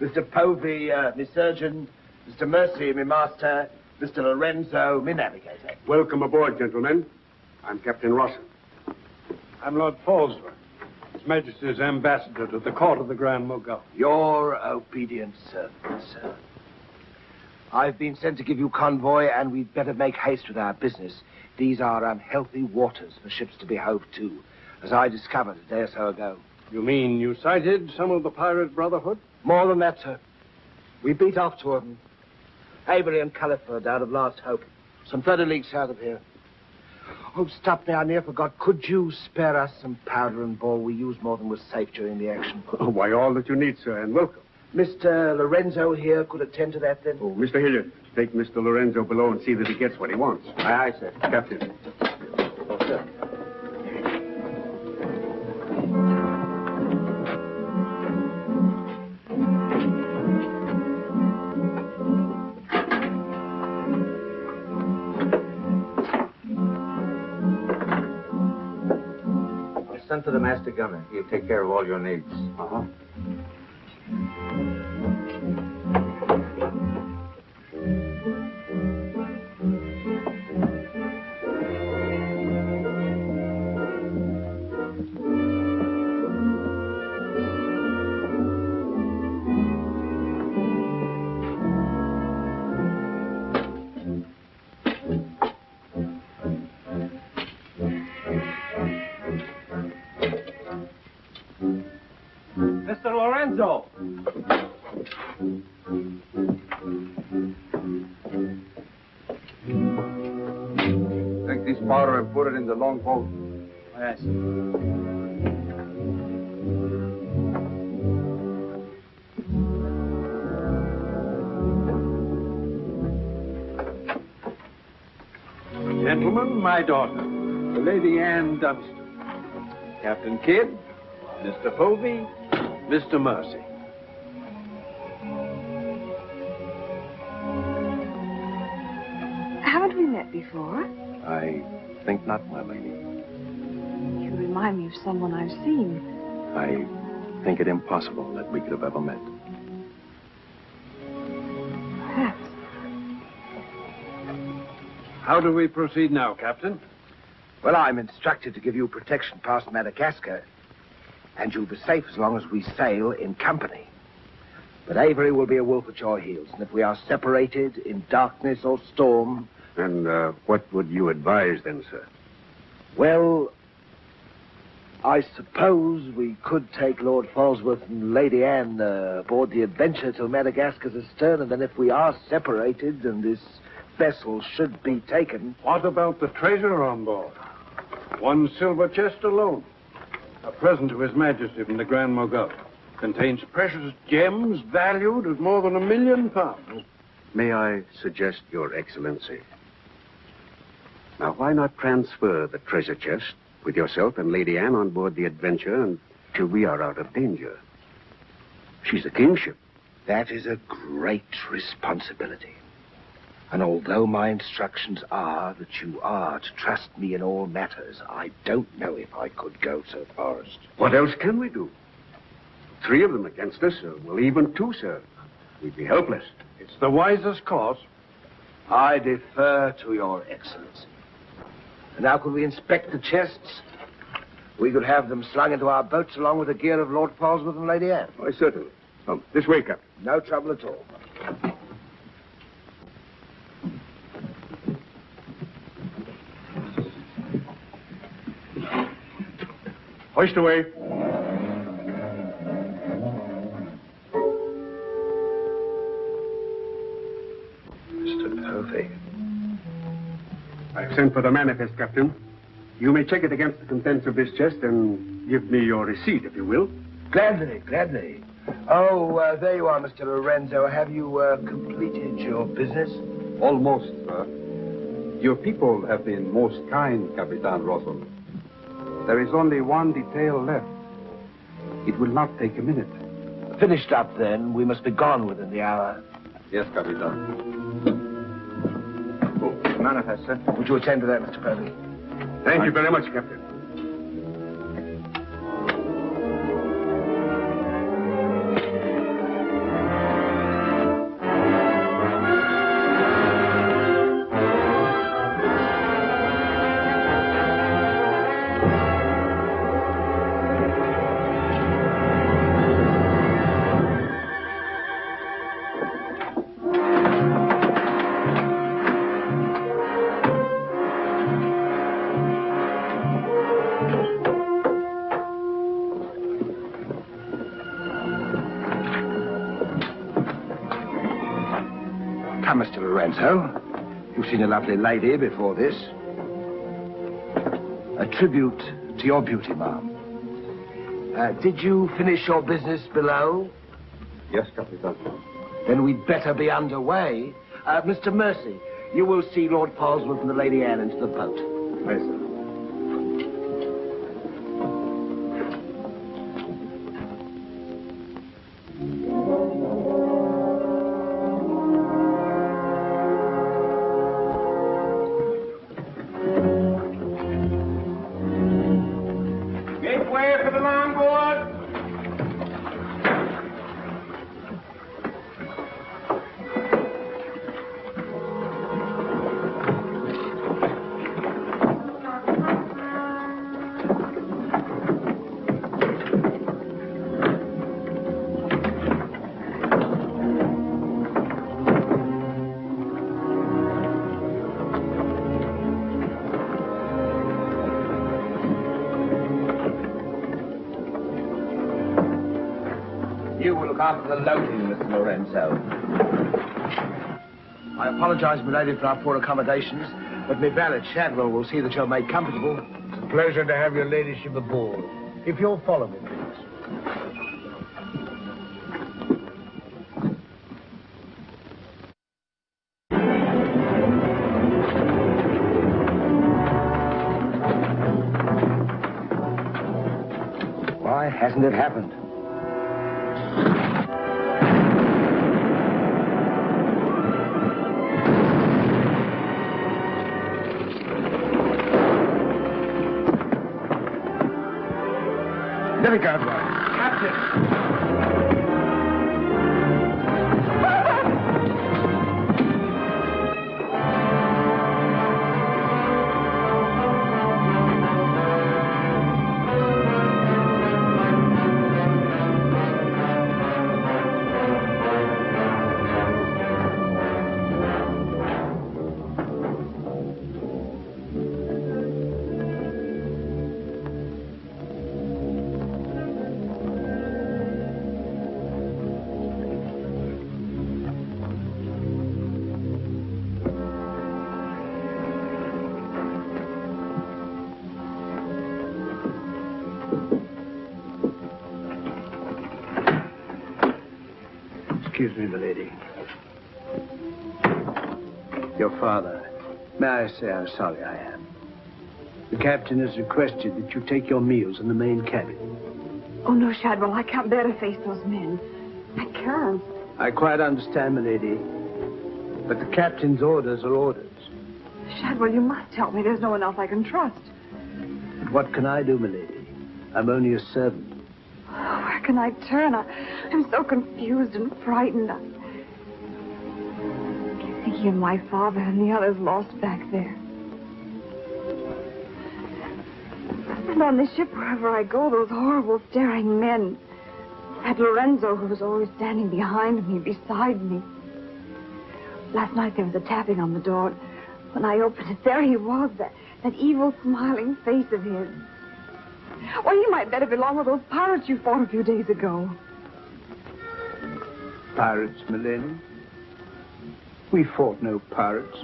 Mr. Povey, uh, me surgeon. Mr. Mercy, me master. Mr. Lorenzo, me navigator. Welcome aboard, gentlemen. I'm Captain Rawson. I'm Lord Falsworth, His Majesty's ambassador to the court of the Grand Mogul. Your obedient servant, sir. I've been sent to give you convoy, and we'd better make haste with our business. These are unhealthy waters for ships to be hove to, as I discovered a day or so ago. You mean you sighted some of the pirate brotherhood? More than that, sir. We beat off two of them. Avery and Culliford out of Last Hope, some 30 leagues south of here. Oh, stop me, I near forgot. Could you spare us some powder and ball? We used more than was safe during the action. Oh, [laughs] why, all that you need, sir, and welcome. Mr. Lorenzo here could attend to that, then? Oh, Mr. Hilliard, take Mr. Lorenzo below and see that he gets what he wants. Aye, aye, sir. Captain. Oh, sir. Gunner. He'll take care of all your needs. Uh-huh. My daughter, the Lady Anne Dunstan. Captain Kidd, Mr. Povey, Mr. Mercy. Haven't we met before? I think not, my lady. You remind me of someone I've seen. I think it impossible that we could have ever met. How do we proceed now, Captain? Well, I'm instructed to give you protection past Madagascar, and you'll be safe as long as we sail in company. But Avery will be a wolf at your heels, and if we are separated in darkness or storm, And uh, what would you advise then, sir? well, I suppose we could take Lord Falsworth and Lady Anne uh, aboard the Adventure till Madagascar's astern, and then if we are separated and this vessel should be taken, What about the treasure on board? One silver chest alone. A present to His Majesty from the Grand Mogul. Contains precious gems valued at more than a million pounds. May I suggest, Your Excellency? Now, why not transfer the treasure chest with yourself and Lady Anne on board the Adventure until we are out of danger? She's a kingship. That is a great responsibility. And although my instructions are that you are to trust me in all matters, I don't know if I could go so far as to... What else can we do? Three of them against us, or well, even two, sir. We'd be helpless. It's the wisest course. I defer to your excellency. And now could we inspect the chests? We could have them slung into our boats along with the gear of Lord Falsworth and Lady Anne. Why, certainly. Come, this way, Captain. No trouble at all. Hoist away. Mr. Povey. I've sent for the manifest, Captain. You may check it against the contents of this chest and give me your receipt, if you will. Gladly, gladly. Oh, uh, there you are, Mr. Lorenzo. Have you uh, completed your business? Almost, sir. Your people have been most kind, Capitan Rossum. There is only one detail left. It will not take a minute. Finished up, then. We must be gone within the hour. Yes, Capitan. Oh, Manifest, sir. Would you attend to that, Mr. Povey? Thank you very much, Captain. Lorenzo. You've seen a lovely lady before this. A tribute to your beauty, ma'am. Uh, did you finish your business below? Yes, Capitan. Then we'd better be underway. Uh, Mr. Mercy, you will see Lord Polesworth and the Lady Anne into the boat. Yes, sir. Apologize, milady, for our poor accommodations, but my valet, Shadwell, will see that you're made comfortable. It's a pleasure to have your ladyship aboard. If you'll follow me, please. Why hasn't it happened? Excuse me, milady. Your father. May I say how sorry I am? The captain has requested that you take your meals in the main cabin. Oh, no, Shadwell, I can't bear to face those men. I can't. I quite understand, milady. But the captain's orders are orders. Shadwell, you must help me. There's no one else I can trust. But what can I do, milady? I'm only a servant. Can I turn? I, I'm so confused and frightened. I keep thinking of my father and the others lost back there. And on the ship, wherever I go, those horrible staring men. That Lorenzo who was always standing behind me, beside me. Last night there was a tapping on the door. When I opened it, there he was, that, that evil, smiling face of his. Well, he might better belong with those pirates you fought a few days ago. Pirates, milady? We fought no pirates.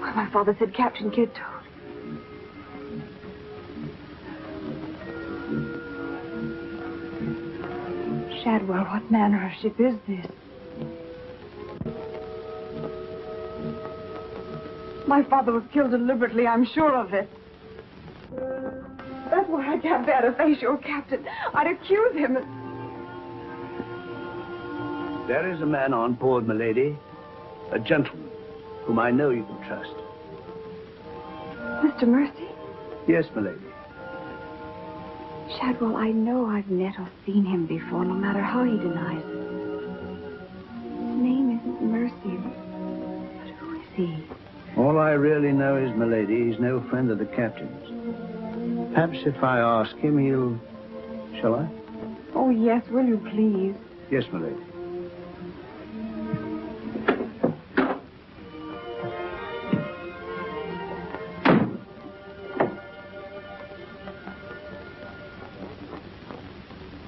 Well, my father said Captain Kidd told. Shadwell, what manner of ship is this? My father was killed deliberately, I'm sure of it. That's why I can't bear to face your captain. I'd accuse him. There is a man on board, milady. A gentleman whom I know you can trust. Mr. Mercy? Yes, milady. Shadwell, I know I've met or seen him before, no matter how he denies it. His name isn't Mercy. But who is he? All I really know is, milady, he's no friend of the captain's. Perhaps if I ask him, he'll... Shall I? Oh, yes, will you please? Yes, my lady.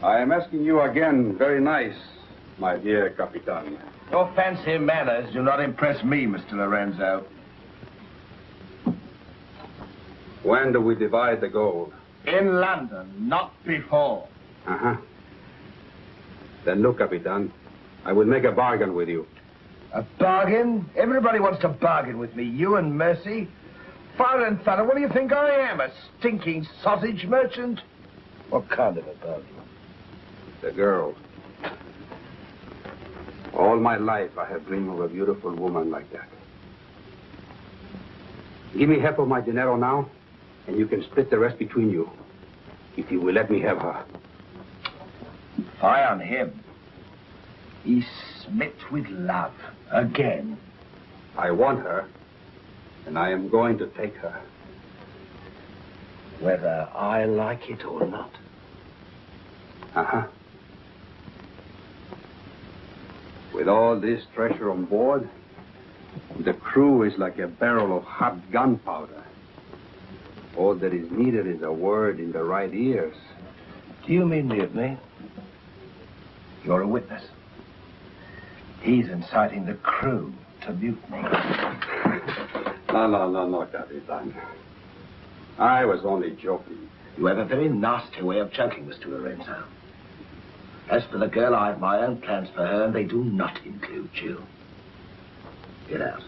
I am asking you again, very nice, my dear Capitan. Your fancy manners do not impress me, Mr. Lorenzo. When do we divide the gold? In London, not before. Uh-huh. Then look, Capitan. I will make a bargain with you. A bargain? Everybody wants to bargain with me. You and Mercy. Fire and thunder, what do you think I am? A stinking sausage merchant? What kind of a bargain? The girl. All my life I have dreamed of a beautiful woman like that. Give me half of my dinero now, and you can split the rest between you. If you will let me have her. Fie on him. He's smit with love. Again. I want her, and I am going to take her. Whether I like it or not. Uh-huh. With all this treasure on board, the crew is like a barrel of hot gunpowder. All that is needed is a word in the right ears. Do you mean mutiny? You're a witness. He's inciting the crew to mutiny. No, no, no, no, Capitan. I was only joking. You have a very nasty way of joking, Mr. Lorenzo. As for the girl, I have my own plans for her, and they do not include you. Get out.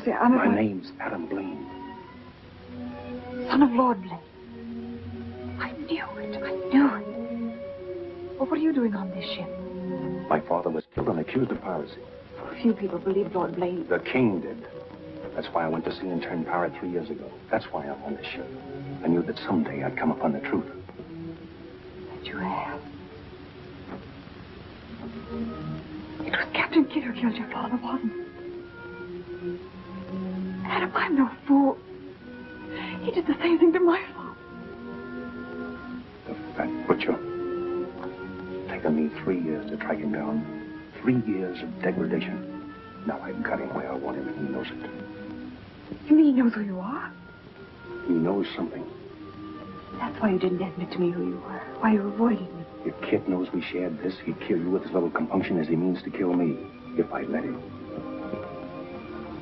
Mr. Mercy. I'm My afraid- name's Adam Blaine. Son of Lord Blaine. I knew it. I knew it. Well, what are you doing on this ship? My father was killed and accused of piracy. Few people believed Lord Blaine. The king did. That's why I went to sea and turned pirate three years ago. That's why I'm on this ship. I knew that someday I'd come upon the truth. That you have. It was Captain Kidd who killed your father, wasn't it? Adam, I'm no fool. He did the same thing to my father. The fat butcher. Taken me three years to track him down. Three years of degradation. Now I've got him where I want him, and he knows it. You mean he knows who you are? He knows something. That's why you didn't admit to me who you were. Why you avoided me. If Kidd knows we shared this, he'd kill you with as little compunction as he means to kill me. If I let him.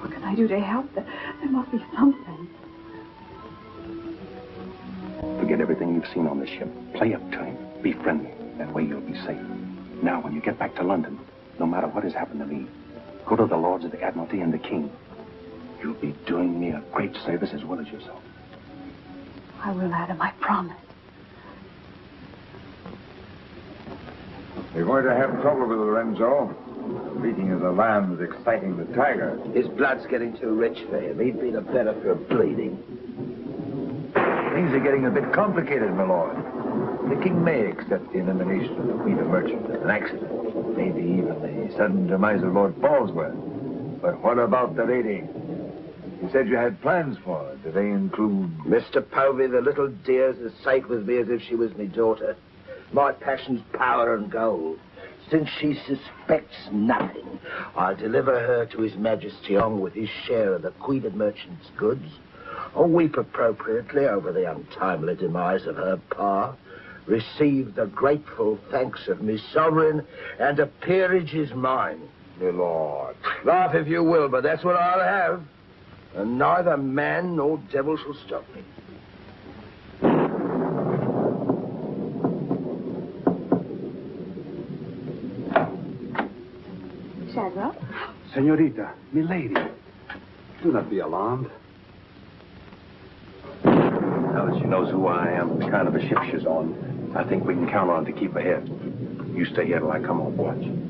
What can I do to help? There, there must be something. Forget everything you've seen on this ship. Play up to him. Be friendly. That way you'll be safe. Now, when you get back to London, no matter what has happened to me, go to the Lords of the Admiralty and the King. You'll be doing me a great service as well as yourself. I will, Adam. I promise. You're going to have trouble with Lorenzo. The beating of the lamb is exciting the tiger. His blood's getting too rich for him. He'd be the better for bleeding. Things are getting a bit complicated, my lord. The king may accept the elimination of the Quedah Merchant as an accident. Maybe even the sudden demise of Lord Falsworth. But what about the lady? You said you had plans for her. Do they include... Mr. Povey, the little dear's as safe with me as if she was my daughter. My passion's power and gold. Since she suspects nothing, I'll deliver her to His Majesty on with his share of the Quedah Merchant's goods. I'll weep appropriately over the untimely demise of her pa. Receive the grateful thanks of me sovereign, and a peerage is mine. My lord. Laugh if you will, but that's what I'll have. And neither man nor devil shall stop me. Senorita, milady, do not be alarmed. Now that she knows who I am, the kind of a ship she's on, I think we can count on to keep ahead. You stay here till I come on watch.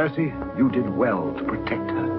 Mercy, you did well to protect her.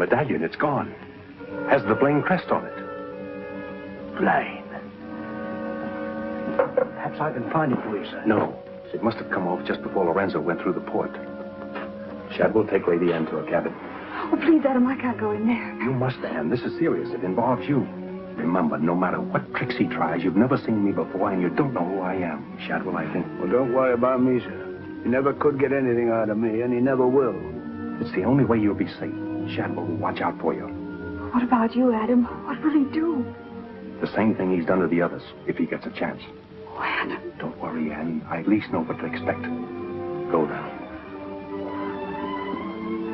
Medallion, it's gone. Has the Blaine crest on it. Blaine. Perhaps I can find it for you, sir. No. It must have come off just before Lorenzo went through the port. Shad will take Lady Anne to her cabin. Oh, please, Adam, I can't go in there. You must, Anne. This is serious. It involves you. Remember, no matter what tricks he tries, you've never seen me before and you don't know who I am. Shadwell, I think. Well, don't worry about me, sir. He never could get anything out of me, and he never will. It's the only way you'll be safe. Shadwell will watch out for you. What about you, Adam? What will he do? The same thing he's done to the others, if he gets a chance. Oh, Adam. Don't worry, Anne. I at least know what to expect. Go now.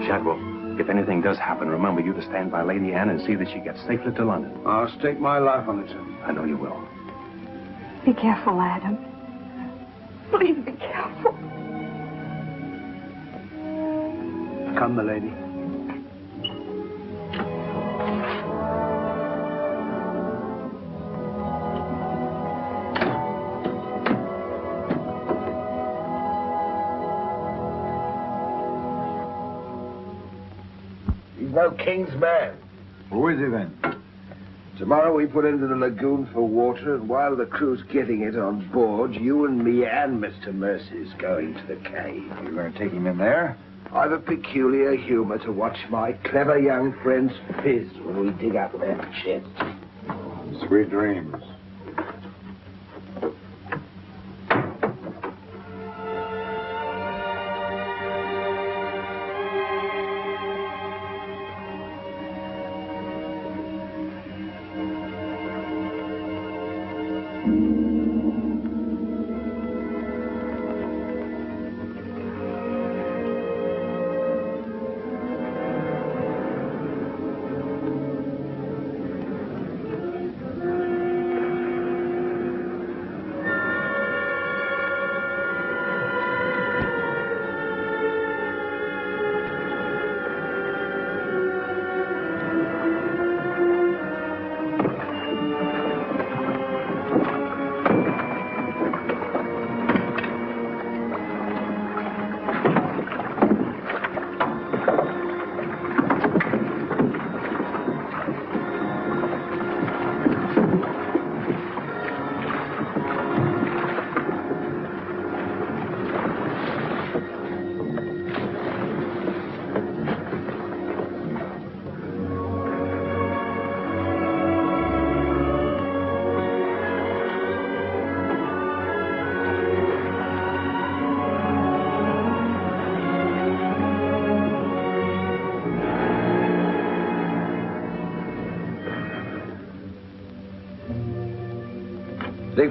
Shadwell, if anything does happen, remember you to stand by Lady Anne and see that she gets safely to London. I'll stake my life on it, sir. I know you will. Be careful, Adam. Please be careful. Come, milady. He's no king's man. Who is he then? Tomorrow we put into the lagoon for water, and while the crew's getting it on board, you and me and Mr. Mercy's going to the cave. You're going to take him in there? I've a peculiar humor to watch my clever young friends fizz when we dig up their chest. Sweet dreams.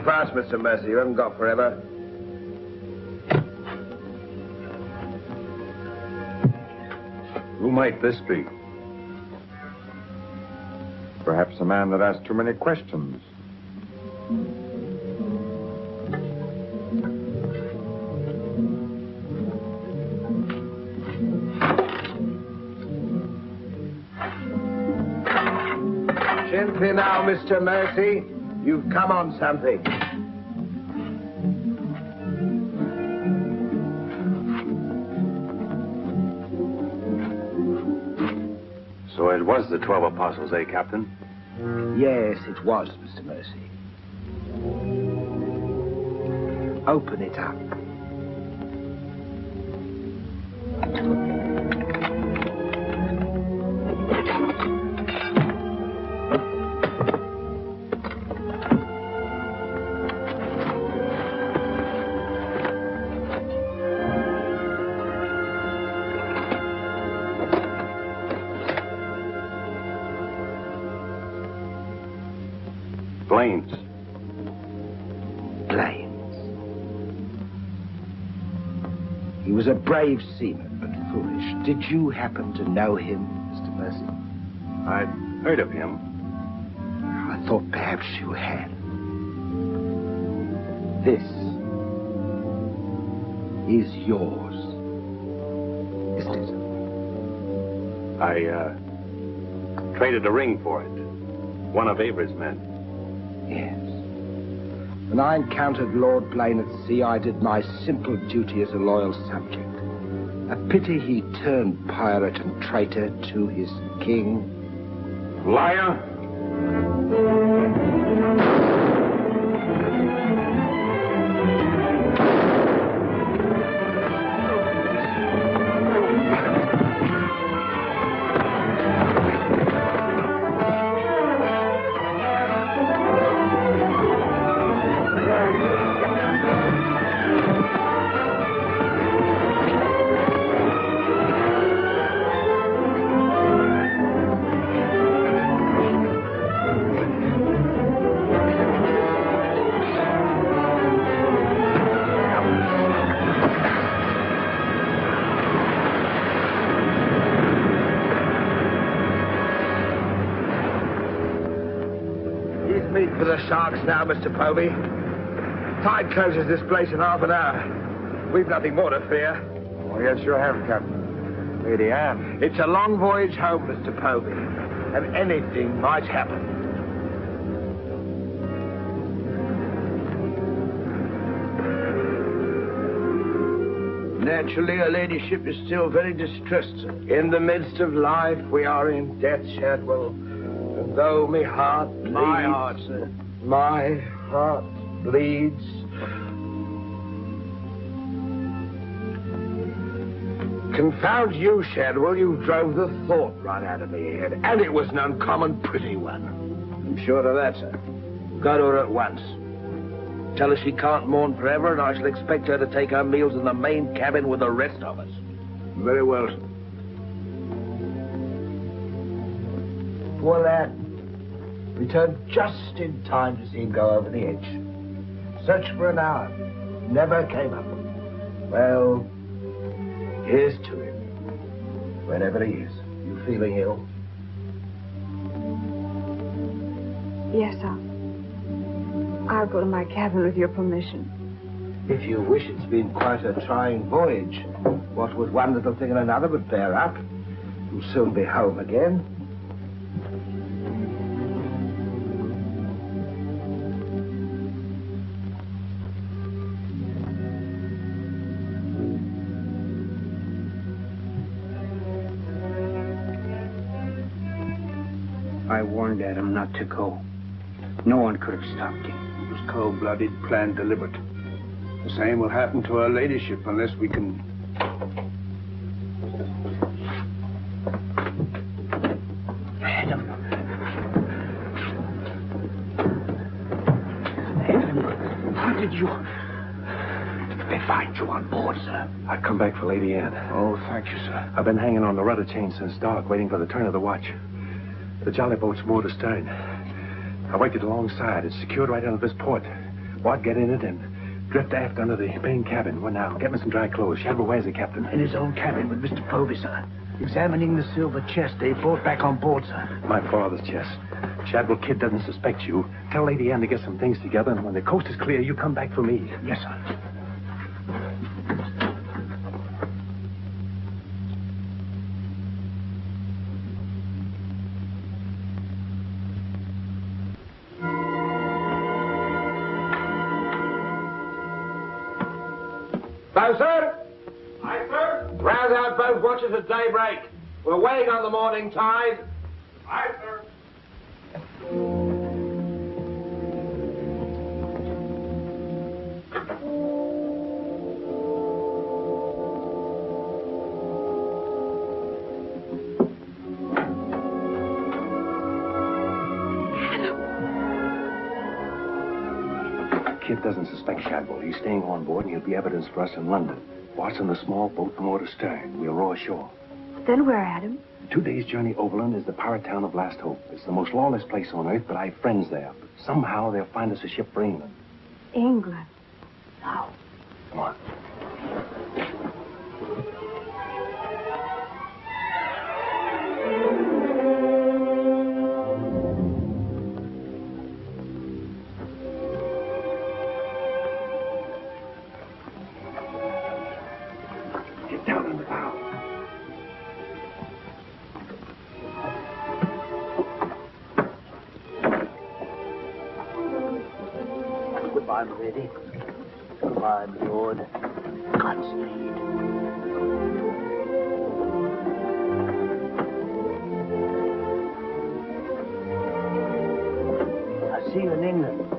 Fast, Mr. Mercy. You haven't got forever. Who might this be? Perhaps a man that asks too many questions. Gently now, Mr. Mercy. You've come on something. So it was the Twelve Apostles, eh, Captain? Yes, it was, Mr. Mercy. Open it up. Blaines. Blaines. He was a brave seaman, but foolish. Did you happen to know him, Mr. Mercy? I'd heard of him. I thought perhaps you had. This is yours, isn't it? I, uh, traded a ring for it. One of Avery's men. Yes. When I encountered Lord Blaine at sea, I did my simple duty as a loyal subject. A pity he turned pirate and traitor to his king. Liar! Now, Mr. Povey. Tide closes this place in half an hour. We've nothing more to fear. Oh, yes, you have, Captain. Lady Anne. It's a long voyage home, Mr. Povey, and anything might happen. Naturally, her ladyship is still very distressed. In the midst of life, we are in death, Shadwell. And though my heart bleeds... My heart, sir. My heart bleeds... Confound you, Shadwell. You drove the thought right out of my head. And it was an uncommon pretty one. I'm sure of that, sir. Go to her at once. Tell her she can't mourn forever, and I shall expect her to take her meals in the main cabin with the rest of us. Very well, sir. Poor lad. Returned just in time to see him go over the edge. Searched for an hour. Never came up. Well, here's to him. Wherever he is. You feeling ill? Yes, sir. I'll go to my cabin with your permission. If you wish, it's been quite a trying voyage. What with one little thing and another would bear up. You'll soon be home again. Warned Adam not to go. No one could have stopped him. It was cold-blooded, planned, deliberate. The same will happen to her ladyship unless we can... Adam. Adam, how did you... They find you on board, sir. I come back for Lady Anne. Oh, thank you, sir. I've been hanging on the rudder chain since dark, waiting for the turn of the watch. The jolly boat's moored astern. I waited alongside. It's secured right under this port. Boyd, get in it and drift aft under the main cabin. Well, now, get me some dry clothes. Shadwell, where's the captain? In his own cabin with Mr. Povey, sir. Examining the silver chest they brought back on board, sir. My father's chest. Shadwell Kidd doesn't suspect you. Tell Lady Anne to get some things together, and when the coast is clear, you come back for me. Yes, sir. Both at daybreak. We're waiting on the morning tide. Aye, sir. Kidd doesn't suspect Shadwell. He's staying on board, and he'll be evidence for us in London. Watching the small boat from to stern. We'll row ashore. Then where, Adam? Two days' journey overland is the pirate town of Last Hope. It's the most lawless place on earth, but I've friends there. But somehow they'll find us a ship for England. England. Now, come on. My lord. Godspeed. I'll see you in England.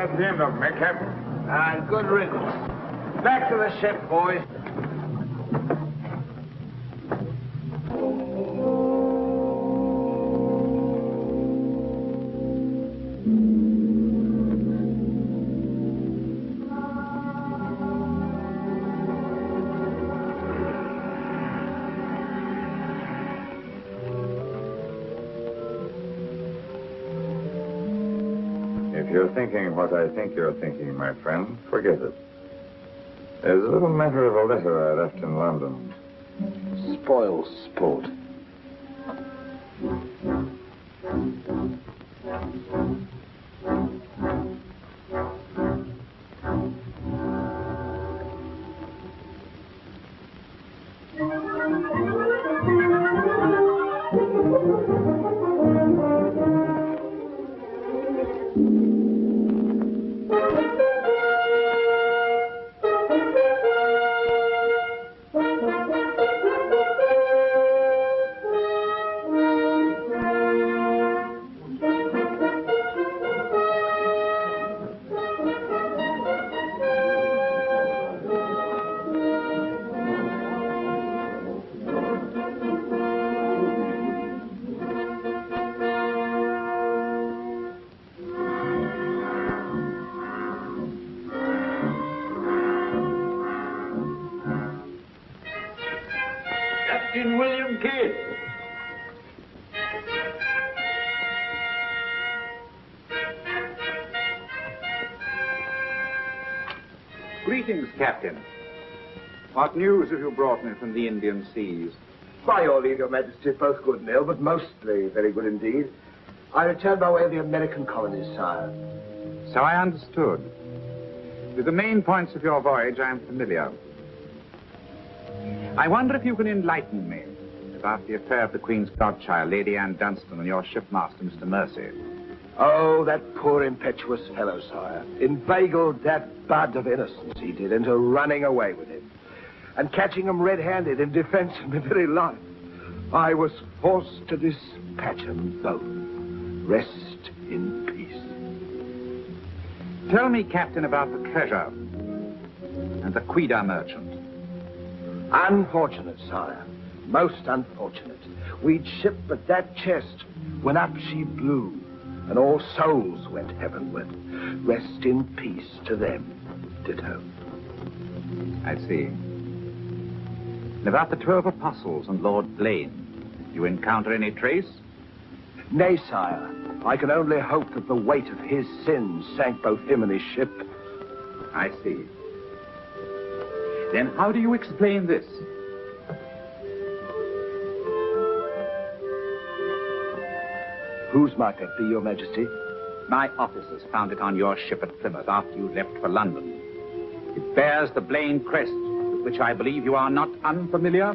That's the end of eh, Captain? Ah, good riddance. Back to the ship, boys. Forget it. There's a little matter of a letter I left in London. Spoil sport. What news have you brought me from the Indian seas? By your leave, your majesty, both good and ill, but mostly very good indeed. I returned by way of the American colonies, sire. So I understood. With the main points of your voyage, I am familiar. I wonder if you can enlighten me about the affair of the Queen's godchild, Lady Anne Dunstan, and your shipmaster, Mr. Mercy. Oh, that poor impetuous fellow, sire. Inveigled that bud of innocence he did into running away with. And catching him red-handed in defense of my very life. I was forced to dispatch them both. Rest in peace. Tell me, Captain, about the treasure and the Quedah merchant. Unfortunate, sire. Most unfortunate. We'd shipped but that chest when up she blew, and all souls went heavenward. Rest in peace to them. Ditto. I see. And about the twelve apostles and Lord Blaine, you encounter any trace? Nay, sire. I can only hope that the weight of his sins sank both him and his ship. I see. Then how do you explain this? Whose might that be, your majesty? My officers found it on your ship at Plymouth after you left for London. It bears the Blaine crest, with which I believe you are not unfamiliar.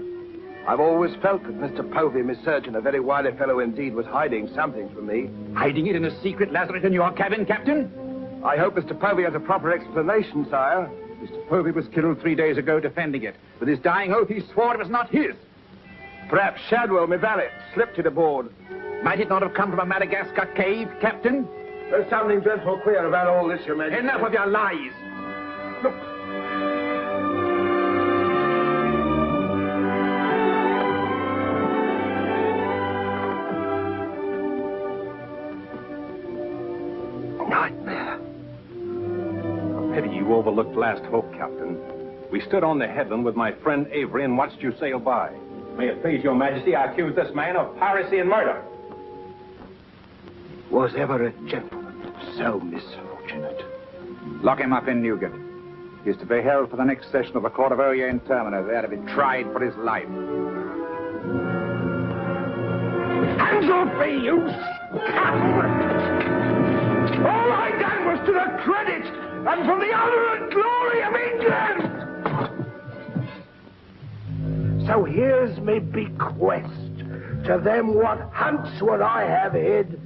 I've always felt that Mr. Povey, Miss Surgeon, a very wily fellow indeed, was hiding something from me. Hiding it in a secret lazaret in your cabin, Captain? I hope Mr. Povey has a proper explanation, sire. Mr. Povey was killed three days ago defending it. With his dying oath, he swore it was not his. Perhaps Shadwell, my valet, slipped it aboard. Might it not have come from a Madagascar cave, Captain? There's something dreadful queer about all this, your majesty. Enough of your lies. Look. Overlooked last hope, Captain. We stood on the headland with my friend Avery and watched you sail by. May it please your majesty, I accuse this man of piracy and murder. Was ever a gentleman so misfortunate? Lock him up in Newgate. He is to be held for the next session of the Court of Oyer in Terminer, there to be tried for his life. Hands off me, you scum! All I done was to the credit and for the honor and glory of England! So here's me bequest to them what hunts what I have hid,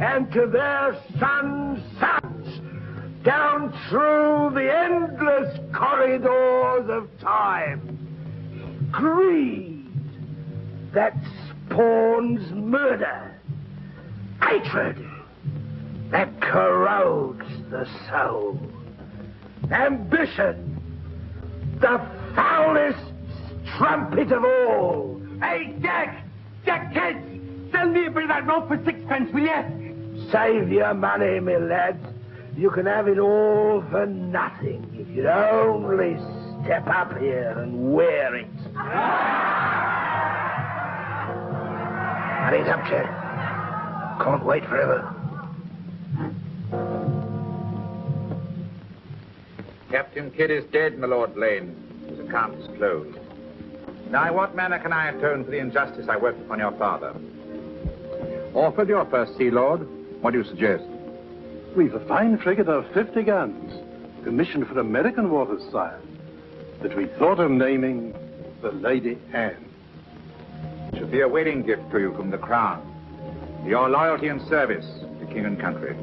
and to their sons' sons, down through the endless corridors of time. Greed that spawns murder, hatred that corrodes the soul, ambition, the foulest trumpet of all. Hey, Jack! Jack Ketch! Sell me a bit of that rope for sixpence, will you? Save your money, my lad. You can have it all for nothing if you'd only step up here and wear it. It up, Jack. Can't wait forever. Captain Kidd is dead, my Lord Blaine. His account is closed. Now, in what manner can I atone for the injustice I worked upon your father? Orford, your first Sea Lord, what do you suggest? We've a fine frigate of 50 guns, commissioned for American waters, sire, that we thought of naming the Lady Anne. It should be a wedding gift to you from the Crown. For your loyalty and service to king and country.